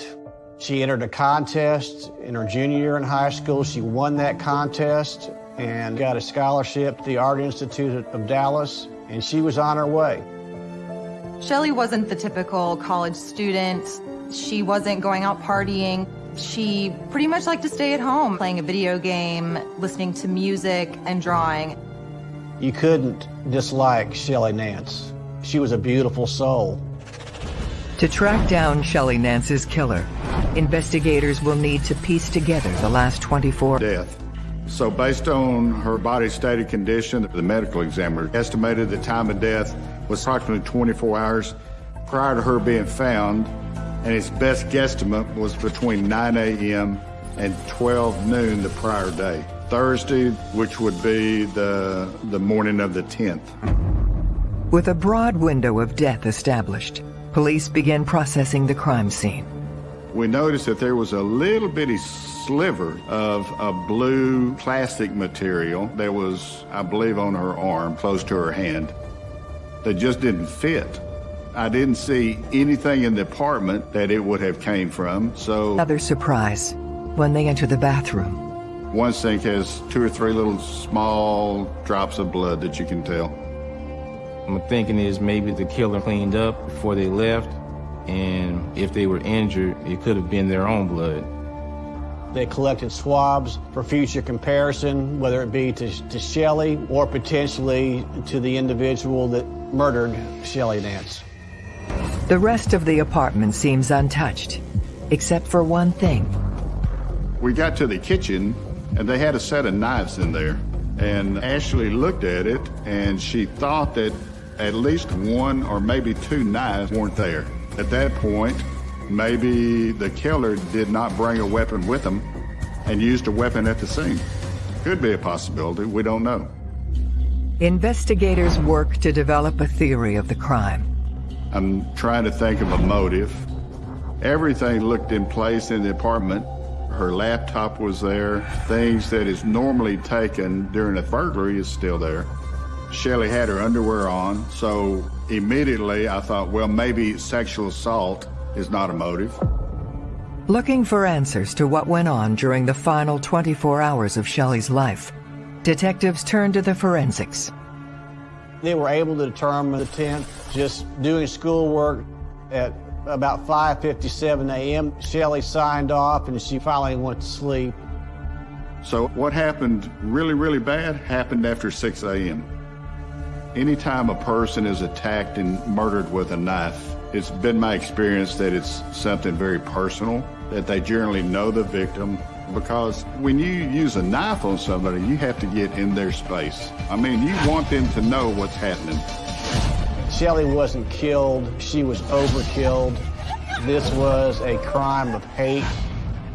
She entered a contest in her junior year in high school. She won that contest and got a scholarship to the Art Institute of Dallas, and she was on her way. Shelley wasn't the typical college student. She wasn't going out partying. She pretty much liked to stay at home, playing a video game, listening to music, and drawing. You couldn't dislike Shelley Nance. She was a beautiful soul. To track down Shelley Nance's killer, investigators will need to piece together the last 24 death. So based on her body's stated condition, the medical examiner estimated the time of death was approximately 24 hours prior to her being found, and his best guesstimate was between 9 a.m. and 12 noon the prior day. Thursday, which would be the, the morning of the 10th. With a broad window of death established, police began processing the crime scene. We noticed that there was a little bitty sliver of a blue plastic material that was, I believe, on her arm, close to her hand, that just didn't fit. I didn't see anything in the apartment that it would have came from, so... Another surprise when they enter the bathroom. One sink has two or three little small drops of blood that you can tell. I'm thinking is maybe the killer cleaned up before they left, and if they were injured, it could have been their own blood. They collected swabs for future comparison, whether it be to, to Shelley or potentially to the individual that murdered Shelley Nance. The rest of the apartment seems untouched, except for one thing. We got to the kitchen, and they had a set of knives in there. And Ashley looked at it, and she thought that at least one or maybe two knives weren't there. At that point, maybe the killer did not bring a weapon with him and used a weapon at the scene. Could be a possibility, we don't know. Investigators work to develop a theory of the crime. I'm trying to think of a motive. Everything looked in place in the apartment. Her laptop was there. Things that is normally taken during a burglary is still there. Shelley had her underwear on, so immediately I thought, well, maybe sexual assault is not a motive. Looking for answers to what went on during the final 24 hours of Shelley's life, detectives turned to the forensics. They were able to determine the 10th just doing schoolwork at about 5.57 a.m. Shelley signed off and she finally went to sleep. So what happened really, really bad happened after 6 a.m. Anytime a person is attacked and murdered with a knife, it's been my experience that it's something very personal, that they generally know the victim, because when you use a knife on somebody, you have to get in their space. I mean, you want them to know what's happening. Shelley wasn't killed, she was overkilled. This was a crime of hate,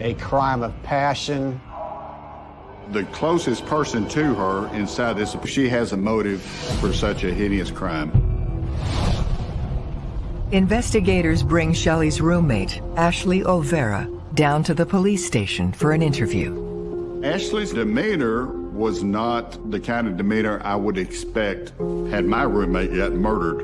a crime of passion. The closest person to her inside this, she has a motive for such a hideous crime. Investigators bring Shelley's roommate, Ashley Olvera, down to the police station for an interview. Ashley's demeanor was not the kind of demeanor I would expect had my roommate yet murdered.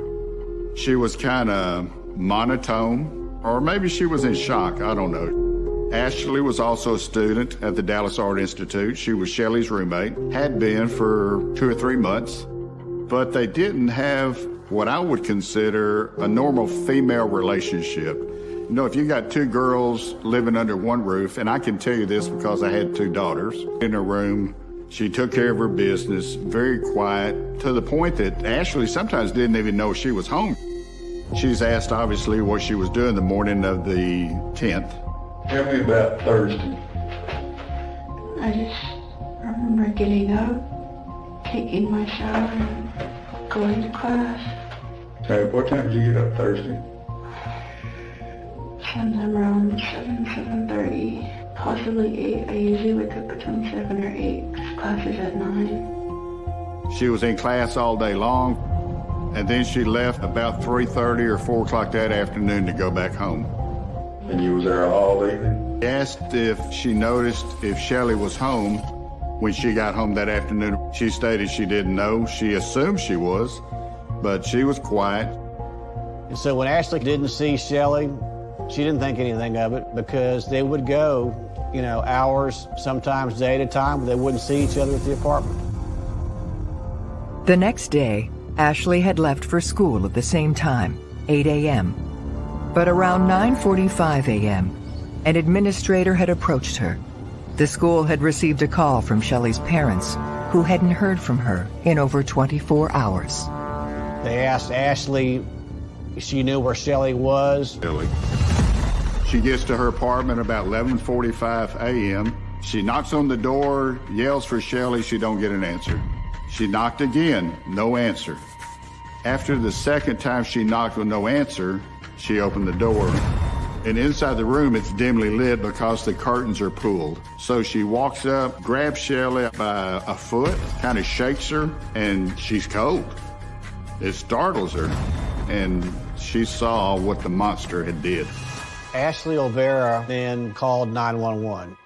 She was kind of monotone, or maybe she was in shock, I don't know. Ashley was also a student at the Dallas Art Institute. She was Shelley's roommate, had been for two or three months, but they didn't have what I would consider a normal female relationship. You know, if you got two girls living under one roof, and I can tell you this because I had two daughters in a room, she took care of her business, very quiet, to the point that Ashley sometimes didn't even know she was home. She's asked, obviously, what she was doing the morning of the 10th. Tell me about Thursday. I just remember getting up, taking my shower, and going to class. Hey, what time did you get up Thursday? Sometime around 7, 7.30, possibly 8. I usually wake up between 7 or 8. Class is at 9. She was in class all day long, and then she left about 3.30 or 4 o'clock that afternoon to go back home. And you was there all evening? Asked if she noticed if Shelley was home when she got home that afternoon. She stated she didn't know. She assumed she was, but she was quiet. And so when Ashley didn't see Shelley, she didn't think anything of it because they would go, you know, hours, sometimes day at a time, but they wouldn't see each other at the apartment. The next day, Ashley had left for school at the same time, 8 a.m. But around 9.45 a.m., an administrator had approached her. The school had received a call from Shelley's parents, who hadn't heard from her in over 24 hours. They asked Ashley if she knew where Shelley was. Shelley. She gets to her apartment about 11.45 a.m. She knocks on the door, yells for Shelley, she don't get an answer. She knocked again, no answer. After the second time she knocked with no answer, she opened the door. And inside the room, it's dimly lit because the curtains are pulled. So she walks up, grabs Shelley by a foot, kind of shakes her, and she's cold. It startles her, and she saw what the monster had did. Ashley Olvera then called 911.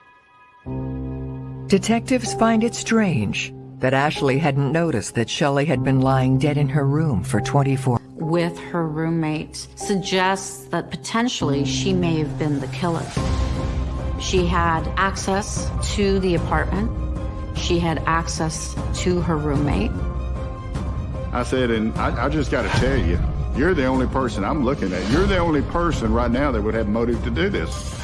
Detectives find it strange that Ashley hadn't noticed that Shelley had been lying dead in her room for 24 with her roommate suggests that potentially she may have been the killer. She had access to the apartment. She had access to her roommate. I said, and I, I just got to tell you, you're the only person I'm looking at. You're the only person right now that would have motive to do this.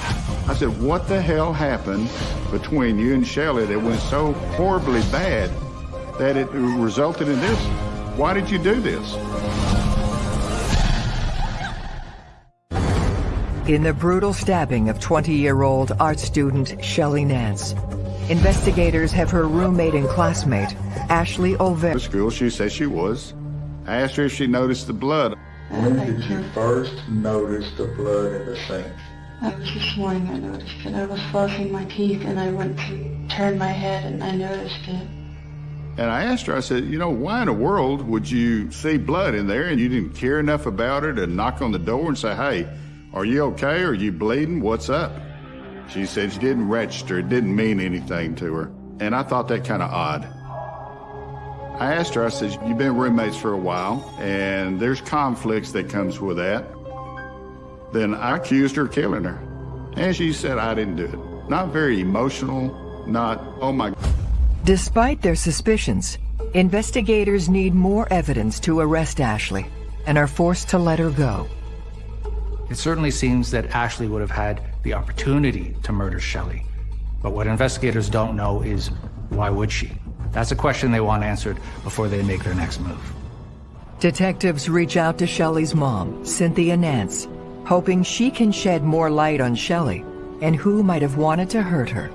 I said, what the hell happened between you and Shelley that went so horribly bad that it resulted in this? Why did you do this? In the brutal stabbing of 20-year-old art student Shelley Nance, investigators have her roommate and classmate, Ashley Olvera. school, she said she was. I asked her if she noticed the blood. When did you first notice the blood in the sink? That was this morning I noticed it. I was flossing my teeth and I went to turn my head and I noticed it. And I asked her, I said, you know, why in the world would you see blood in there and you didn't care enough about it to knock on the door and say, hey, are you okay? Are you bleeding? What's up? She said she didn't register. It didn't mean anything to her. And I thought that kind of odd. I asked her, I said, you've been roommates for a while, and there's conflicts that comes with that. Then I accused her of killing her. And she said I didn't do it. Not very emotional, not, oh my. Despite their suspicions, investigators need more evidence to arrest Ashley and are forced to let her go. It certainly seems that Ashley would have had the opportunity to murder Shelley. But what investigators don't know is why would she? That's a question they want answered before they make their next move. Detectives reach out to Shelley's mom, Cynthia Nance, hoping she can shed more light on Shelley and who might have wanted to hurt her.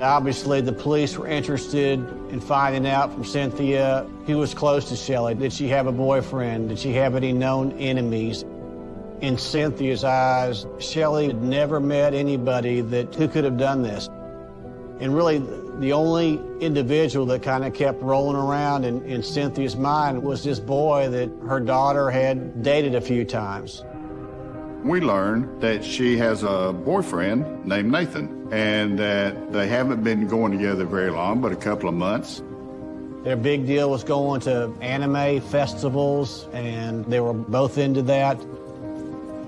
Obviously, the police were interested in finding out from Cynthia who was close to Shelley. Did she have a boyfriend? Did she have any known enemies? In Cynthia's eyes, Shelley had never met anybody that who could have done this. And really, the only individual that kind of kept rolling around in, in Cynthia's mind was this boy that her daughter had dated a few times. We learned that she has a boyfriend named Nathan and that they haven't been going together very long, but a couple of months. Their big deal was going to anime festivals, and they were both into that.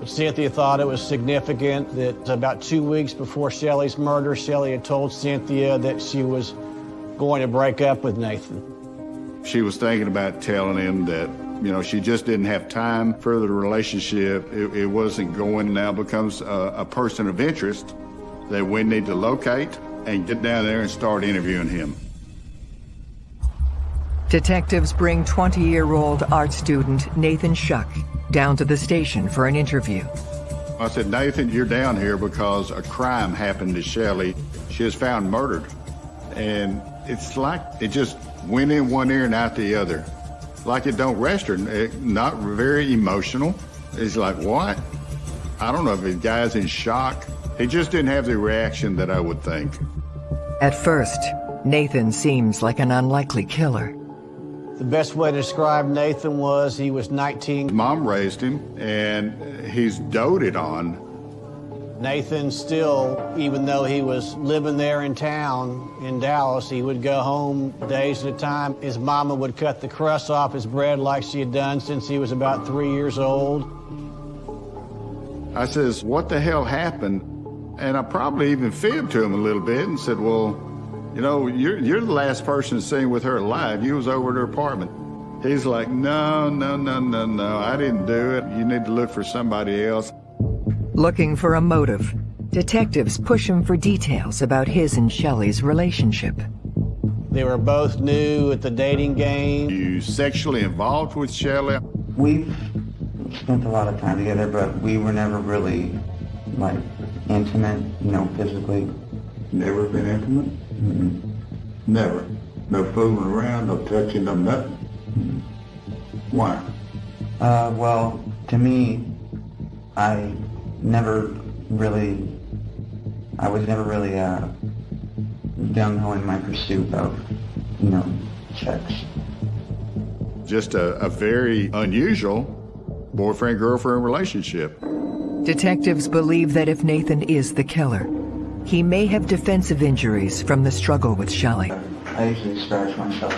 Cynthia thought it was significant that about two weeks before Shelley's murder, Shelley had told Cynthia that she was going to break up with Nathan. She was thinking about telling him that, you know, she just didn't have time for the relationship. It, it wasn't going now becomes a, a person of interest that we need to locate and get down there and start interviewing him. Detectives bring 20-year-old art student Nathan Shuck down to the station for an interview. I said, Nathan, you're down here because a crime happened to Shelley. She was found murdered. And it's like it just went in one ear and out the other. Like it don't rest her. It, not very emotional. It's like, what? I don't know if the guy's in shock. He just didn't have the reaction that I would think. At first, Nathan seems like an unlikely killer. The best way to describe Nathan was he was 19. Mom raised him, and he's doted on. Nathan still, even though he was living there in town in Dallas, he would go home days at a time. His mama would cut the crust off his bread like she had done since he was about three years old. I says, what the hell happened? And I probably even fibbed to him a little bit and said, well, you know, you're, you're the last person seen with her alive. You was over at her apartment. He's like, no, no, no, no, no, I didn't do it. You need to look for somebody else. Looking for a motive, detectives push him for details about his and Shelley's relationship. They were both new at the dating game. You sexually involved with Shelley? We've spent a lot of time together, but we were never really, like, intimate, you know, physically. Never been intimate? Mm -mm. Never. No fooling around, no touching, no nothing. Mm Why? Uh, well, to me, I never really, I was never really, uh, gung-ho in my pursuit of, you know, sex. just a, a very unusual boyfriend-girlfriend relationship. Detectives believe that if Nathan is the killer, he may have defensive injuries from the struggle with Shelley. I usually scratch myself.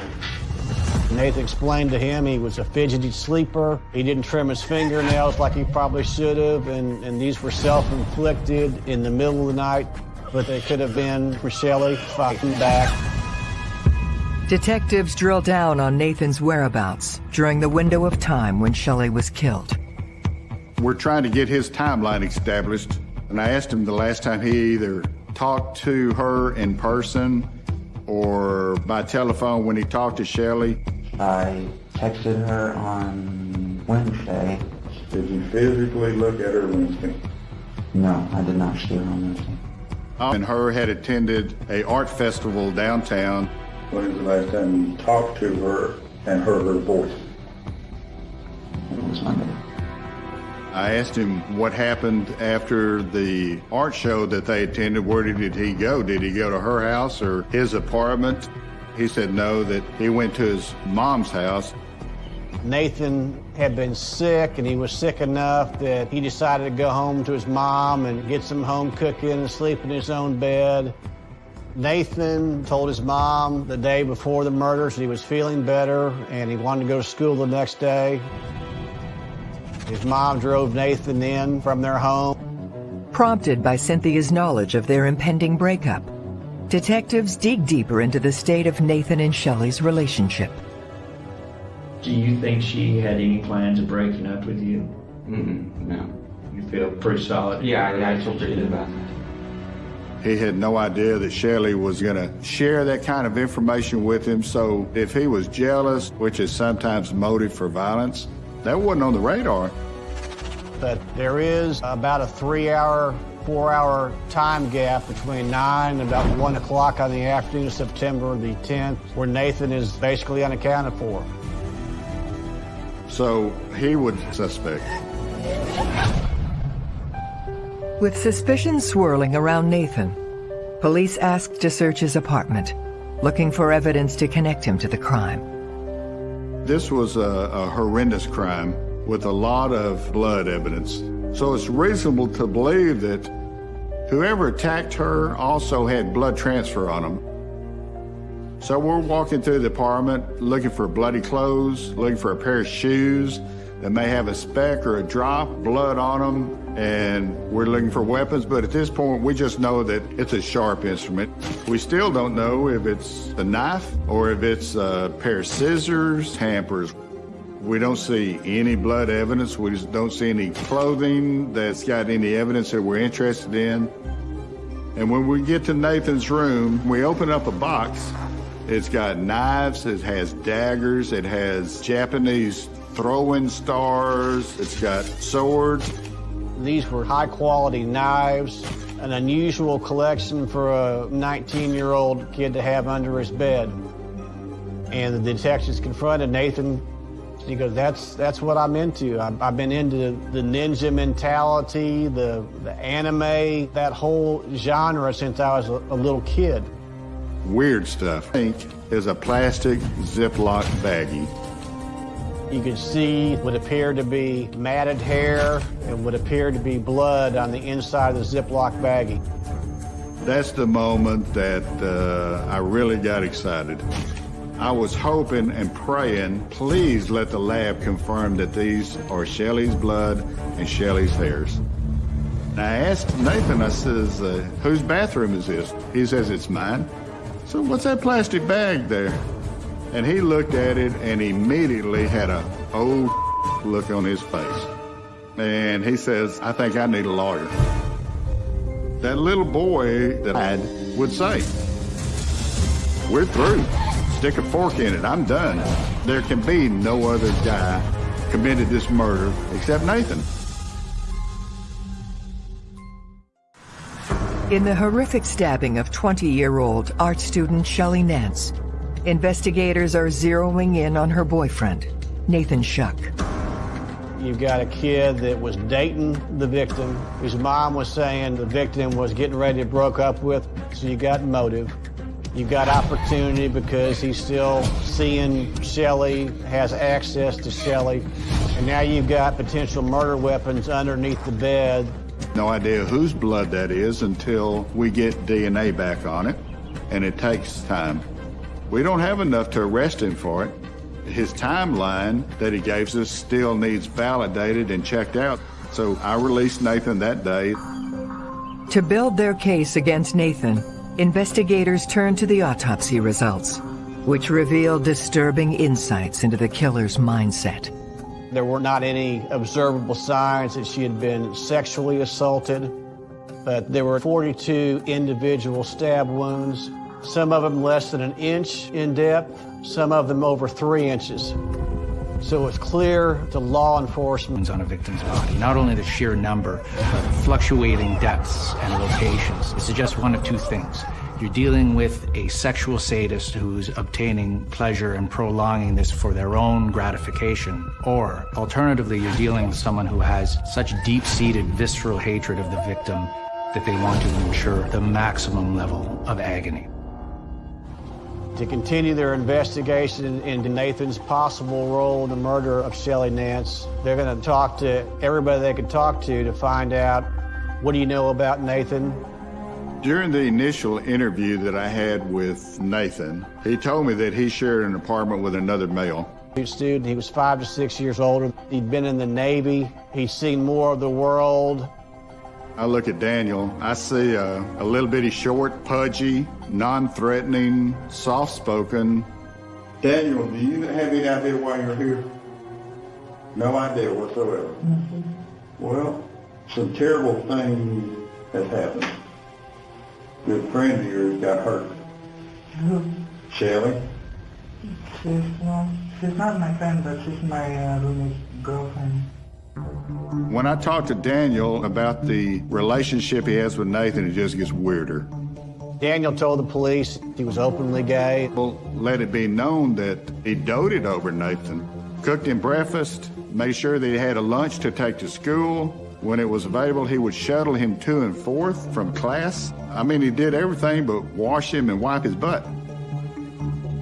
Nathan explained to him he was a fidgety sleeper. He didn't trim his fingernails like he probably should have, and, and these were self-inflicted in the middle of the night, but they could have been for Shelley fighting back. Detectives drill down on Nathan's whereabouts during the window of time when Shelley was killed. We're trying to get his timeline established, and I asked him the last time he either talked to her in person or by telephone when he talked to Shelley. I texted her on Wednesday. Did you physically look at her Wednesday? No, I did not see her on Wednesday. And her had attended a art festival downtown. When was the last time you talked to her and heard her voice? It was Monday. I asked him what happened after the art show that they attended. Where did he go? Did he go to her house or his apartment? He said no, that he went to his mom's house. Nathan had been sick, and he was sick enough that he decided to go home to his mom and get some home cooking and sleep in his own bed. Nathan told his mom the day before the murders that he was feeling better and he wanted to go to school the next day. His mom drove Nathan in from their home. Prompted by Cynthia's knowledge of their impending breakup, detectives dig deeper into the state of Nathan and Shelley's relationship. Do you think she had any plans of breaking up with you? Mm-mm, no. You feel pretty solid? Yeah, yeah, I feel pretty good about that. He had no idea that Shelley was going to share that kind of information with him. So if he was jealous, which is sometimes motive for violence, that wasn't on the radar. But there is about a three-hour, four-hour time gap between 9 and about 1 o'clock on the afternoon of September the 10th, where Nathan is basically unaccounted for. So he would suspect. With suspicion swirling around Nathan, police asked to search his apartment, looking for evidence to connect him to the crime. This was a, a horrendous crime with a lot of blood evidence. So it's reasonable to believe that whoever attacked her also had blood transfer on them. So we're walking through the apartment looking for bloody clothes, looking for a pair of shoes that may have a speck or a drop, blood on them, and we're looking for weapons, but at this point we just know that it's a sharp instrument. We still don't know if it's a knife or if it's a pair of scissors, hampers. We don't see any blood evidence. We just don't see any clothing that's got any evidence that we're interested in. And when we get to Nathan's room, we open up a box. It's got knives, it has daggers, it has Japanese throwing stars, it's got swords. These were high-quality knives, an unusual collection for a 19-year-old kid to have under his bed. And the detectives confronted Nathan. He goes, that's, that's what I'm into. I've, I've been into the ninja mentality, the, the anime, that whole genre since I was a, a little kid. Weird stuff. I think is a plastic Ziploc baggie. You could see what appeared to be matted hair and what appeared to be blood on the inside of the Ziploc baggie. That's the moment that uh, I really got excited. I was hoping and praying, please let the lab confirm that these are Shelley's blood and Shelley's hairs. And I asked Nathan, I says, uh, whose bathroom is this? He says, it's mine. So what's that plastic bag there? And he looked at it and immediately had a old look on his face. And he says, I think I need a lawyer. That little boy that I would say, we're through. Stick a fork in it. I'm done. There can be no other guy committed this murder except Nathan. In the horrific stabbing of 20-year-old art student Shelley Nance, investigators are zeroing in on her boyfriend, Nathan Shuck. You've got a kid that was dating the victim, whose mom was saying the victim was getting ready to broke up with, so you got motive. You got opportunity because he's still seeing Shelley, has access to Shelley, and now you've got potential murder weapons underneath the bed. No idea whose blood that is until we get DNA back on it, and it takes time. We don't have enough to arrest him for it. His timeline that he gave us still needs validated and checked out. So I released Nathan that day. To build their case against Nathan, investigators turned to the autopsy results, which revealed disturbing insights into the killer's mindset. There were not any observable signs that she had been sexually assaulted, but there were 42 individual stab wounds, some of them less than an inch in depth, some of them over three inches. So it's clear to law enforcement on a victim's body, not only the sheer number, but fluctuating depths and locations. It suggests one of two things. You're dealing with a sexual sadist who's obtaining pleasure and prolonging this for their own gratification. Or, alternatively, you're dealing with someone who has such deep-seated visceral hatred of the victim that they want to ensure the maximum level of agony. To continue their investigation into Nathan's possible role in the murder of Shelley Nance, they're going to talk to everybody they can talk to to find out what do you know about Nathan, during the initial interview that I had with Nathan, he told me that he shared an apartment with another male. He was student, he was five to six years older. He'd been in the Navy. He'd seen more of the world. I look at Daniel, I see a, a little bitty short, pudgy, non-threatening, soft-spoken. Daniel, do you have any idea why you're here? No idea whatsoever. Mm -hmm. Well, some terrible things have happened good friend of yours got hurt. Who? Shelley? She's, well, she's not my friend, but she's my uh, roommate's girlfriend. When I talk to Daniel about the relationship he has with Nathan, it just gets weirder. Daniel told the police he was openly gay. Well, let it be known that he doted over Nathan, cooked him breakfast, made sure that he had a lunch to take to school, when it was available, he would shuttle him to and forth from class. I mean, he did everything but wash him and wipe his butt.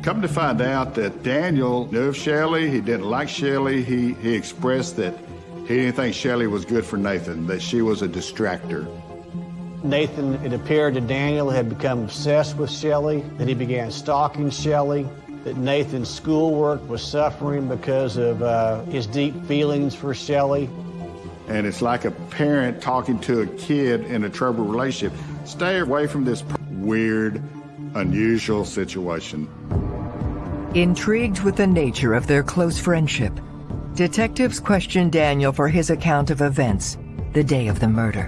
Come to find out that Daniel knew of Shelley. He didn't like Shelley. He, he expressed that he didn't think Shelley was good for Nathan, that she was a distractor. Nathan, it appeared to Daniel, had become obsessed with Shelley, that he began stalking Shelley, that Nathan's schoolwork was suffering because of uh, his deep feelings for Shelley. And it's like a parent talking to a kid in a troubled relationship. Stay away from this weird, unusual situation. Intrigued with the nature of their close friendship, detectives questioned Daniel for his account of events the day of the murder.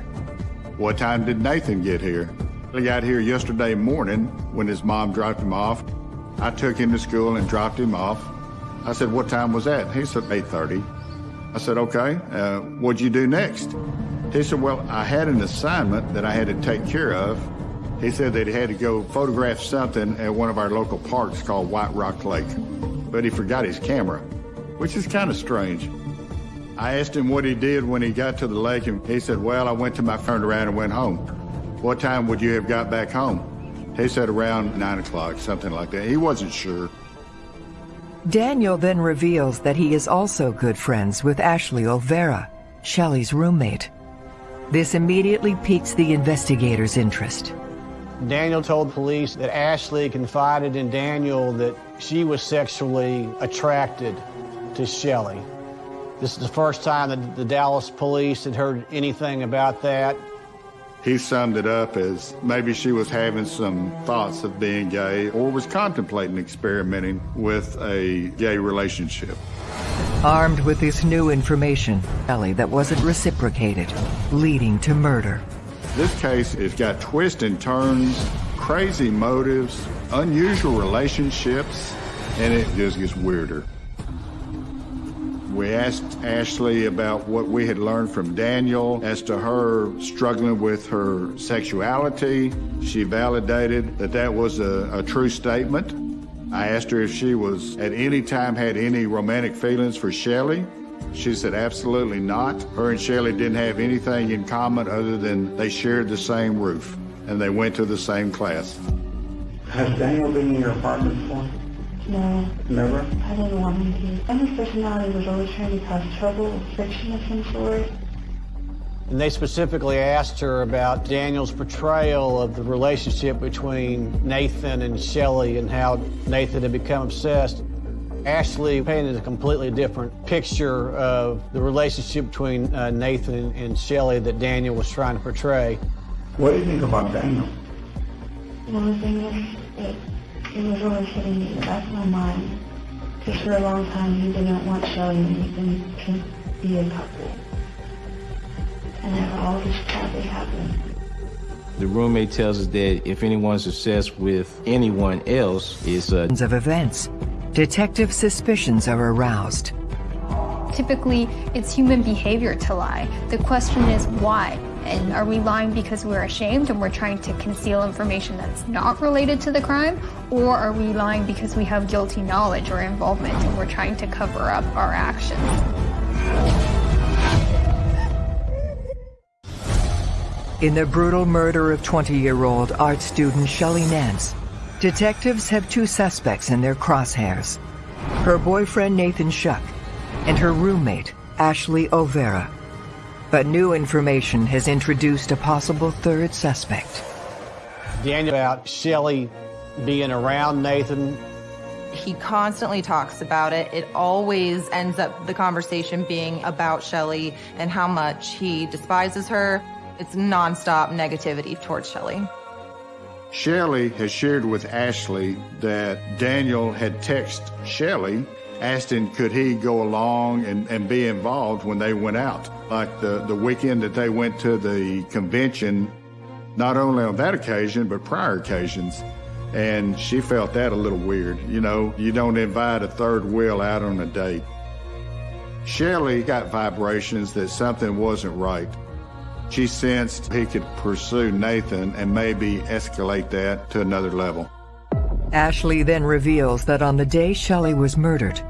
What time did Nathan get here? He got here yesterday morning when his mom dropped him off. I took him to school and dropped him off. I said, what time was that? He said, 8.30. I said, okay, uh, what'd you do next? He said, well, I had an assignment that I had to take care of. He said that he had to go photograph something at one of our local parks called White Rock Lake, but he forgot his camera, which is kind of strange. I asked him what he did when he got to the lake, and he said, well, I went to my, turned around and went home. What time would you have got back home? He said around nine o'clock, something like that. He wasn't sure. Daniel then reveals that he is also good friends with Ashley Olvera, Shelly's roommate. This immediately piques the investigators' interest. Daniel told police that Ashley confided in Daniel that she was sexually attracted to Shelley. This is the first time that the Dallas police had heard anything about that. He summed it up as maybe she was having some thoughts of being gay or was contemplating experimenting with a gay relationship. Armed with this new information, Ellie, that wasn't reciprocated, leading to murder. This case has got twists and turns, crazy motives, unusual relationships, and it just gets weirder. We asked Ashley about what we had learned from Daniel as to her struggling with her sexuality. She validated that that was a, a true statement. I asked her if she was at any time had any romantic feelings for Shelley. She said absolutely not. Her and Shelley didn't have anything in common other than they shared the same roof and they went to the same class. Has Daniel been in your apartment before? No, Never? I didn't want him to. And his personality was always trying to cause trouble, friction of some sort. And they specifically asked her about Daniel's portrayal of the relationship between Nathan and Shelley and how Nathan had become obsessed. Ashley painted a completely different picture of the relationship between uh, Nathan and Shelley that Daniel was trying to portray. What do you think about Daniel? One thing is, it, it was always hitting me in the back of my mind. Because for a long time, he didn't want Shelley and Nathan to be a couple. And then all this tragedy happened. The roommate tells us that if anyone's obsessed with anyone else, it's uh, of events. Detective suspicions are aroused. Typically, it's human behavior to lie. The question is why? And are we lying because we're ashamed and we're trying to conceal information that's not related to the crime? Or are we lying because we have guilty knowledge or involvement and we're trying to cover up our actions? In the brutal murder of 20-year-old art student Shelley Nance, detectives have two suspects in their crosshairs. Her boyfriend Nathan Shuck and her roommate Ashley Olvera. But new information has introduced a possible third suspect. Daniel about Shelley being around Nathan. He constantly talks about it. It always ends up the conversation being about Shelley and how much he despises her. It's nonstop negativity towards Shelly. Shelley has shared with Ashley that Daniel had texted Shelley asking could he go along and, and be involved when they went out. Like the, the weekend that they went to the convention, not only on that occasion, but prior occasions. And she felt that a little weird. You know, you don't invite a third wheel out on a date. Shelley got vibrations that something wasn't right. She sensed he could pursue Nathan and maybe escalate that to another level. Ashley then reveals that on the day Shelley was murdered,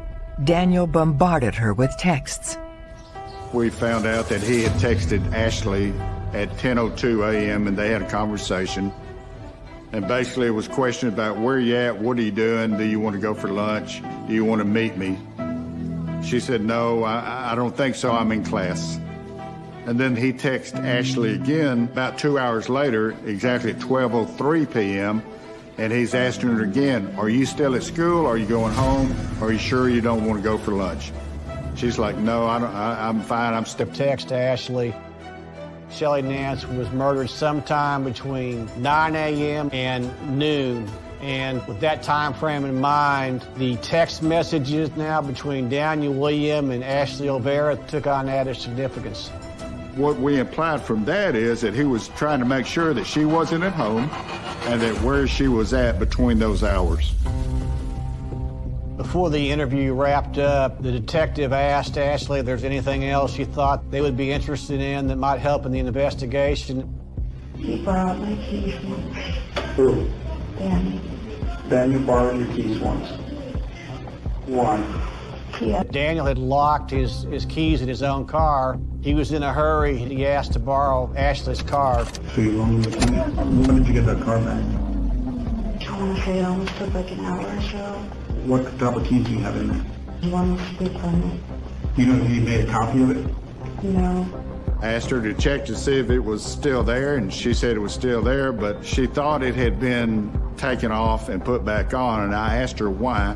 Daniel bombarded her with texts. We found out that he had texted Ashley at 10.02 a.m. and they had a conversation. And basically it was question about where you at, what are you doing, do you want to go for lunch, do you want to meet me? She said, no, I, I don't think so, I'm in class. And then he texted Ashley again about two hours later, exactly at 12.03 p.m., and he's asking her again, are you still at school? Are you going home? Are you sure you don't want to go for lunch? She's like, no, I don't, I, I'm fine. I'm still. Text to Ashley. Shelley Nance was murdered sometime between 9 a.m. and noon. And with that time frame in mind, the text messages now between Daniel William and Ashley Olvera took on added significance. What we implied from that is that he was trying to make sure that she wasn't at home and that where she was at between those hours. Before the interview wrapped up, the detective asked Ashley if there's anything else she thought they would be interested in that might help in the investigation. He borrowed my keys once. Who? Danny. Daniel borrowed your keys once. Why? Yeah. Daniel had locked his, his keys in his own car. He was in a hurry. He asked to borrow Ashley's car. So you loaned it to me? When did you get that car back? I want to say it almost took like an hour or so. What type of keys do you have in there? One was stick on it. You know he made a copy of it? No. I asked her to check to see if it was still there, and she said it was still there, but she thought it had been taken off and put back on, and I asked her why.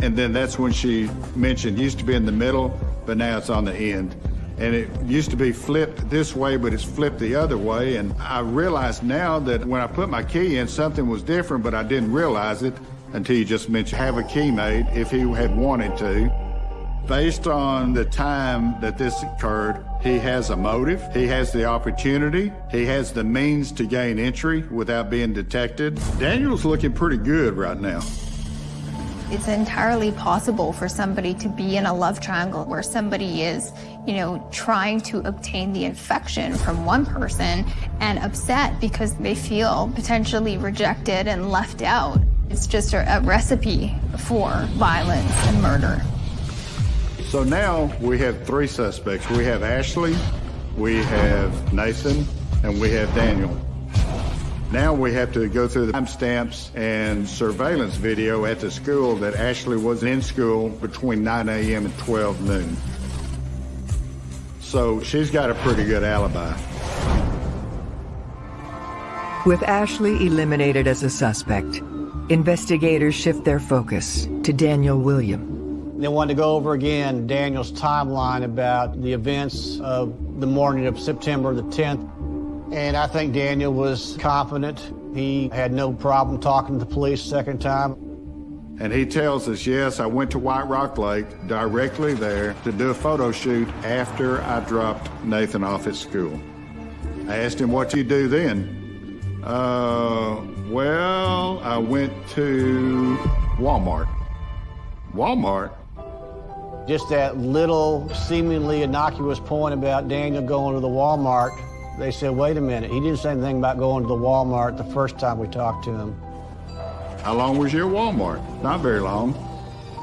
And then that's when she mentioned it used to be in the middle, but now it's on the end. And it used to be flipped this way, but it's flipped the other way. And I realized now that when I put my key in, something was different, but I didn't realize it until you just mentioned have a key made if he had wanted to. Based on the time that this occurred, he has a motive, he has the opportunity, he has the means to gain entry without being detected. Daniel's looking pretty good right now. It's entirely possible for somebody to be in a love triangle where somebody is, you know, trying to obtain the infection from one person and upset because they feel potentially rejected and left out. It's just a, a recipe for violence and murder. So now we have three suspects. We have Ashley, we have Nathan, and we have Daniel. Now we have to go through the timestamps and surveillance video at the school that Ashley was in school between 9 a.m. and 12 noon. So she's got a pretty good alibi. With Ashley eliminated as a suspect, investigators shift their focus to Daniel William. They wanted to go over again Daniel's timeline about the events of the morning of September the 10th. And I think Daniel was confident. He had no problem talking to the police second time. And he tells us, yes, I went to White Rock Lake directly there to do a photo shoot after I dropped Nathan off at school. I asked him, what you do then? Uh, well, I went to Walmart. Walmart? Just that little seemingly innocuous point about Daniel going to the Walmart. They said, wait a minute, he didn't say anything about going to the Walmart the first time we talked to him. How long was your Walmart? Not very long.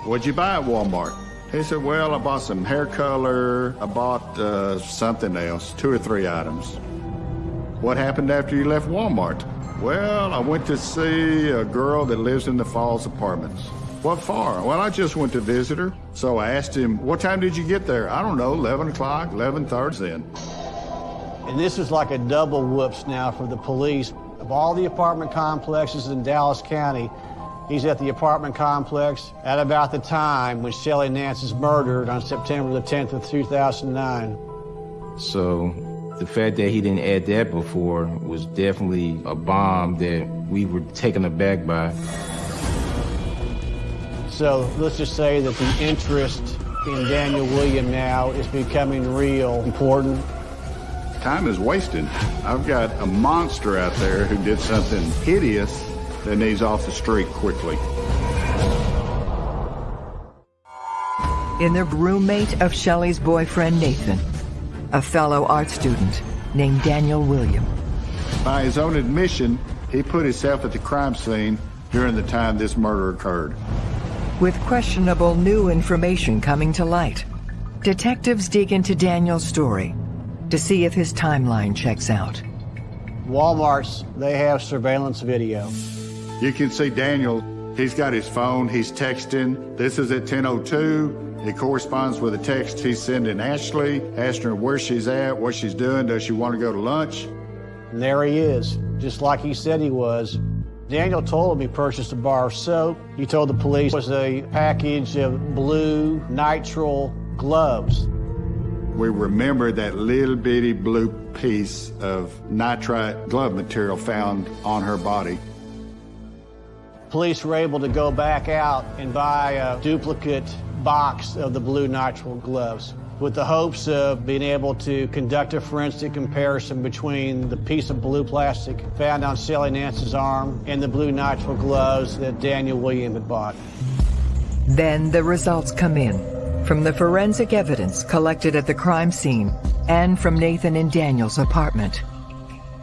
What'd you buy at Walmart? He said, well, I bought some hair color. I bought uh, something else, two or three items. What happened after you left Walmart? Well, I went to see a girl that lives in the Falls Apartments. What for? Well, I just went to visit her. So I asked him, what time did you get there? I don't know, 11 o'clock, 11.30 then. And this is like a double whoops now for the police. Of all the apartment complexes in Dallas County, he's at the apartment complex at about the time when Shelley Nance is murdered on September the 10th of 2009. So the fact that he didn't add that before was definitely a bomb that we were taken aback by. So let's just say that the interest in Daniel William now is becoming real important. Time is wasted. I've got a monster out there who did something hideous that needs off the street quickly. In the roommate of Shelley's boyfriend, Nathan, a fellow art student named Daniel William. By his own admission, he put himself at the crime scene during the time this murder occurred. With questionable new information coming to light, detectives dig into Daniel's story to see if his timeline checks out. Walmart's, they have surveillance video. You can see Daniel, he's got his phone, he's texting. This is at 10.02. It corresponds with a text he's sending Ashley, asking her where she's at, what she's doing, does she want to go to lunch? And there he is, just like he said he was. Daniel told him he purchased a bar of soap. He told the police it was a package of blue nitrile gloves. We remember that little bitty blue piece of nitrile glove material found on her body. Police were able to go back out and buy a duplicate box of the blue nitrile gloves with the hopes of being able to conduct a forensic comparison between the piece of blue plastic found on Shelley Nance's arm and the blue nitrile gloves that Daniel William had bought. Then the results come in from the forensic evidence collected at the crime scene and from Nathan and Daniel's apartment.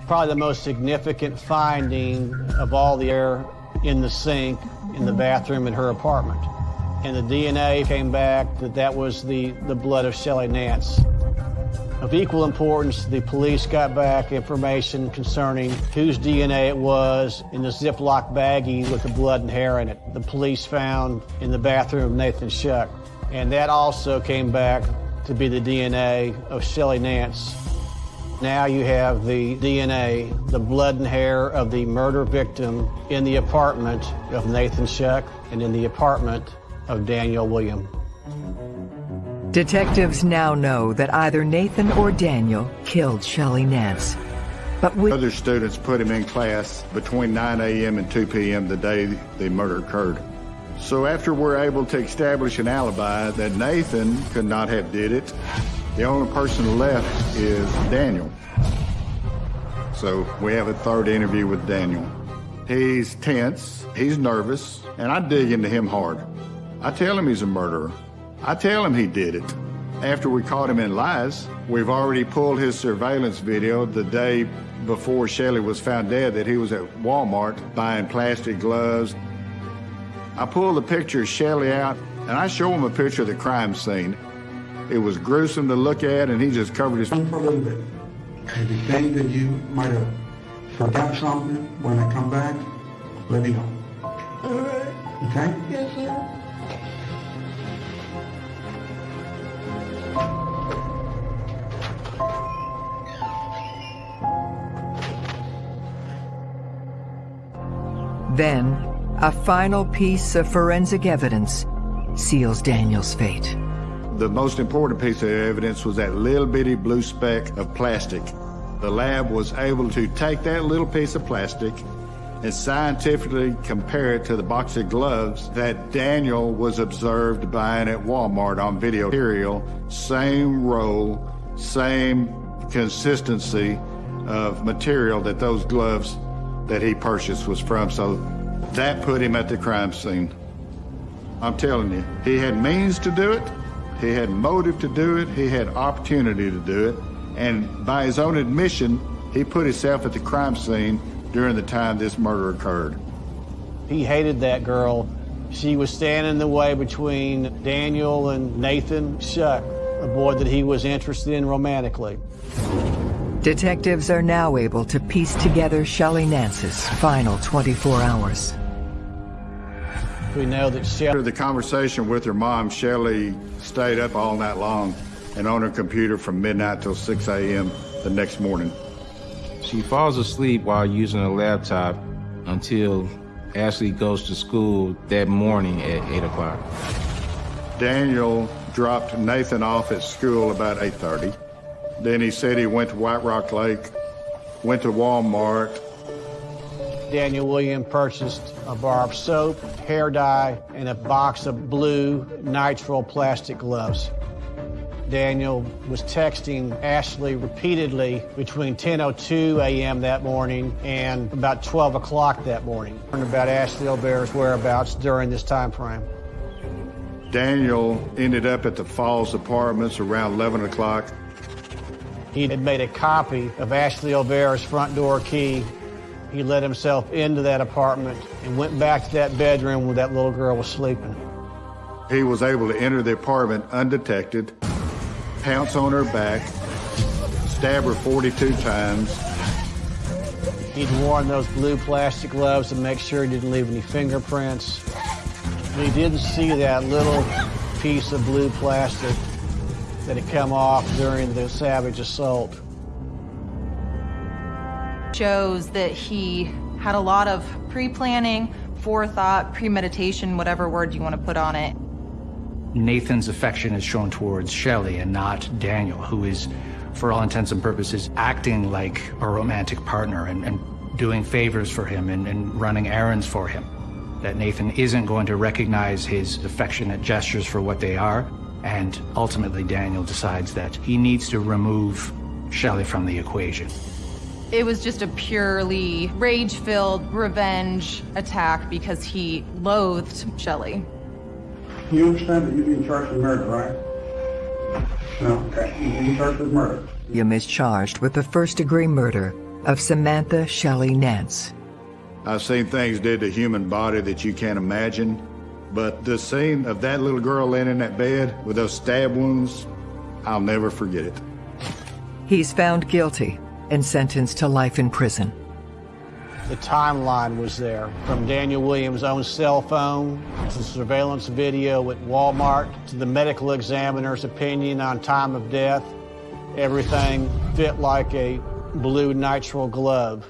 Probably the most significant finding of all the air in the sink in the bathroom in her apartment and the DNA came back that that was the, the blood of Shelley Nance. Of equal importance, the police got back information concerning whose DNA it was in the Ziploc baggie with the blood and hair in it. The police found in the bathroom of Nathan Shuck. And that also came back to be the DNA of Shelley Nance. Now you have the DNA, the blood and hair of the murder victim in the apartment of Nathan Shuck and in the apartment of Daniel William. Detectives now know that either Nathan or Daniel killed Shelley Nance. But with other students put him in class between 9 a.m. and 2 p.m. the day the murder occurred. So after we're able to establish an alibi that Nathan could not have did it, the only person left is Daniel. So we have a third interview with Daniel. He's tense, he's nervous, and I dig into him hard. I tell him he's a murderer. I tell him he did it. After we caught him in lies, we've already pulled his surveillance video the day before Shelley was found dead that he was at Walmart buying plastic gloves. I pull the picture of Shelley out and I show him a picture of the crime scene. It was gruesome to look at and he just covered his... Don't believe it. Everything that you might have If I got something, when I come back, let me know. Alright. Okay? Yes, sir. Then, a final piece of forensic evidence seals Daniel's fate. The most important piece of evidence was that little bitty blue speck of plastic. The lab was able to take that little piece of plastic and scientifically compare it to the box of gloves that Daniel was observed buying at Walmart on video material. Same roll, same consistency of material that those gloves that he purchased was from. So that put him at the crime scene. I'm telling you, he had means to do it, he had motive to do it, he had opportunity to do it, and by his own admission, he put himself at the crime scene during the time this murder occurred. He hated that girl. She was standing in the way between Daniel and Nathan Shuck, a boy that he was interested in romantically. Detectives are now able to piece together Shelley Nance's final 24 hours. We know that Shelley... After the conversation with her mom, Shelley stayed up all night long and on her computer from midnight till 6 a.m. the next morning. She falls asleep while using a laptop until Ashley goes to school that morning at 8 o'clock. Daniel dropped Nathan off at school about 8.30. Then he said he went to White Rock Lake, went to Walmart. Daniel William purchased a bar of soap, hair dye, and a box of blue nitrile plastic gloves. Daniel was texting Ashley repeatedly between 10.02 a.m. that morning and about 12 o'clock that morning. Learned about Ashley Olvera's whereabouts during this time frame. Daniel ended up at the Falls Apartments around 11 o'clock. He had made a copy of Ashley Olvera's front door key. He let himself into that apartment and went back to that bedroom where that little girl was sleeping. He was able to enter the apartment undetected, pounce on her back, stab her 42 times. He'd worn those blue plastic gloves to make sure he didn't leave any fingerprints. He didn't see that little piece of blue plastic that had come off during the savage assault. Shows that he had a lot of pre-planning, forethought, premeditation, whatever word you want to put on it. Nathan's affection is shown towards Shelley and not Daniel, who is, for all intents and purposes, acting like a romantic partner and, and doing favors for him and, and running errands for him. That Nathan isn't going to recognize his affectionate gestures for what they are, and ultimately Daniel decides that he needs to remove Shelley from the equation. It was just a purely rage-filled revenge attack because he loathed Shelley. You understand that you're being charged with murder, right? No, okay. You're being charged with murder. William is charged with the first-degree murder of Samantha Shelley Nance. I've seen things did to human body that you can't imagine, but the scene of that little girl laying in that bed with those stab wounds, I'll never forget it. He's found guilty and sentenced to life in prison. The timeline was there, from Daniel Williams' own cell phone to surveillance video at Walmart to the medical examiner's opinion on time of death. Everything fit like a blue nitrile glove.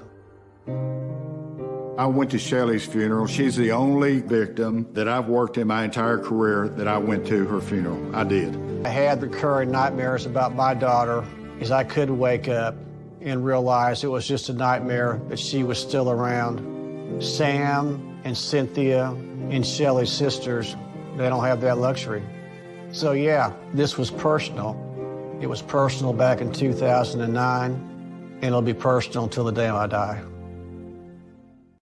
I went to Shelley's funeral. She's the only victim that I've worked in my entire career that I went to her funeral. I did. I had recurring nightmares about my daughter as I could wake up and realize it was just a nightmare that she was still around. Sam and Cynthia and Shelley's sisters, they don't have that luxury. So yeah, this was personal. It was personal back in 2009, and it'll be personal until the day I die.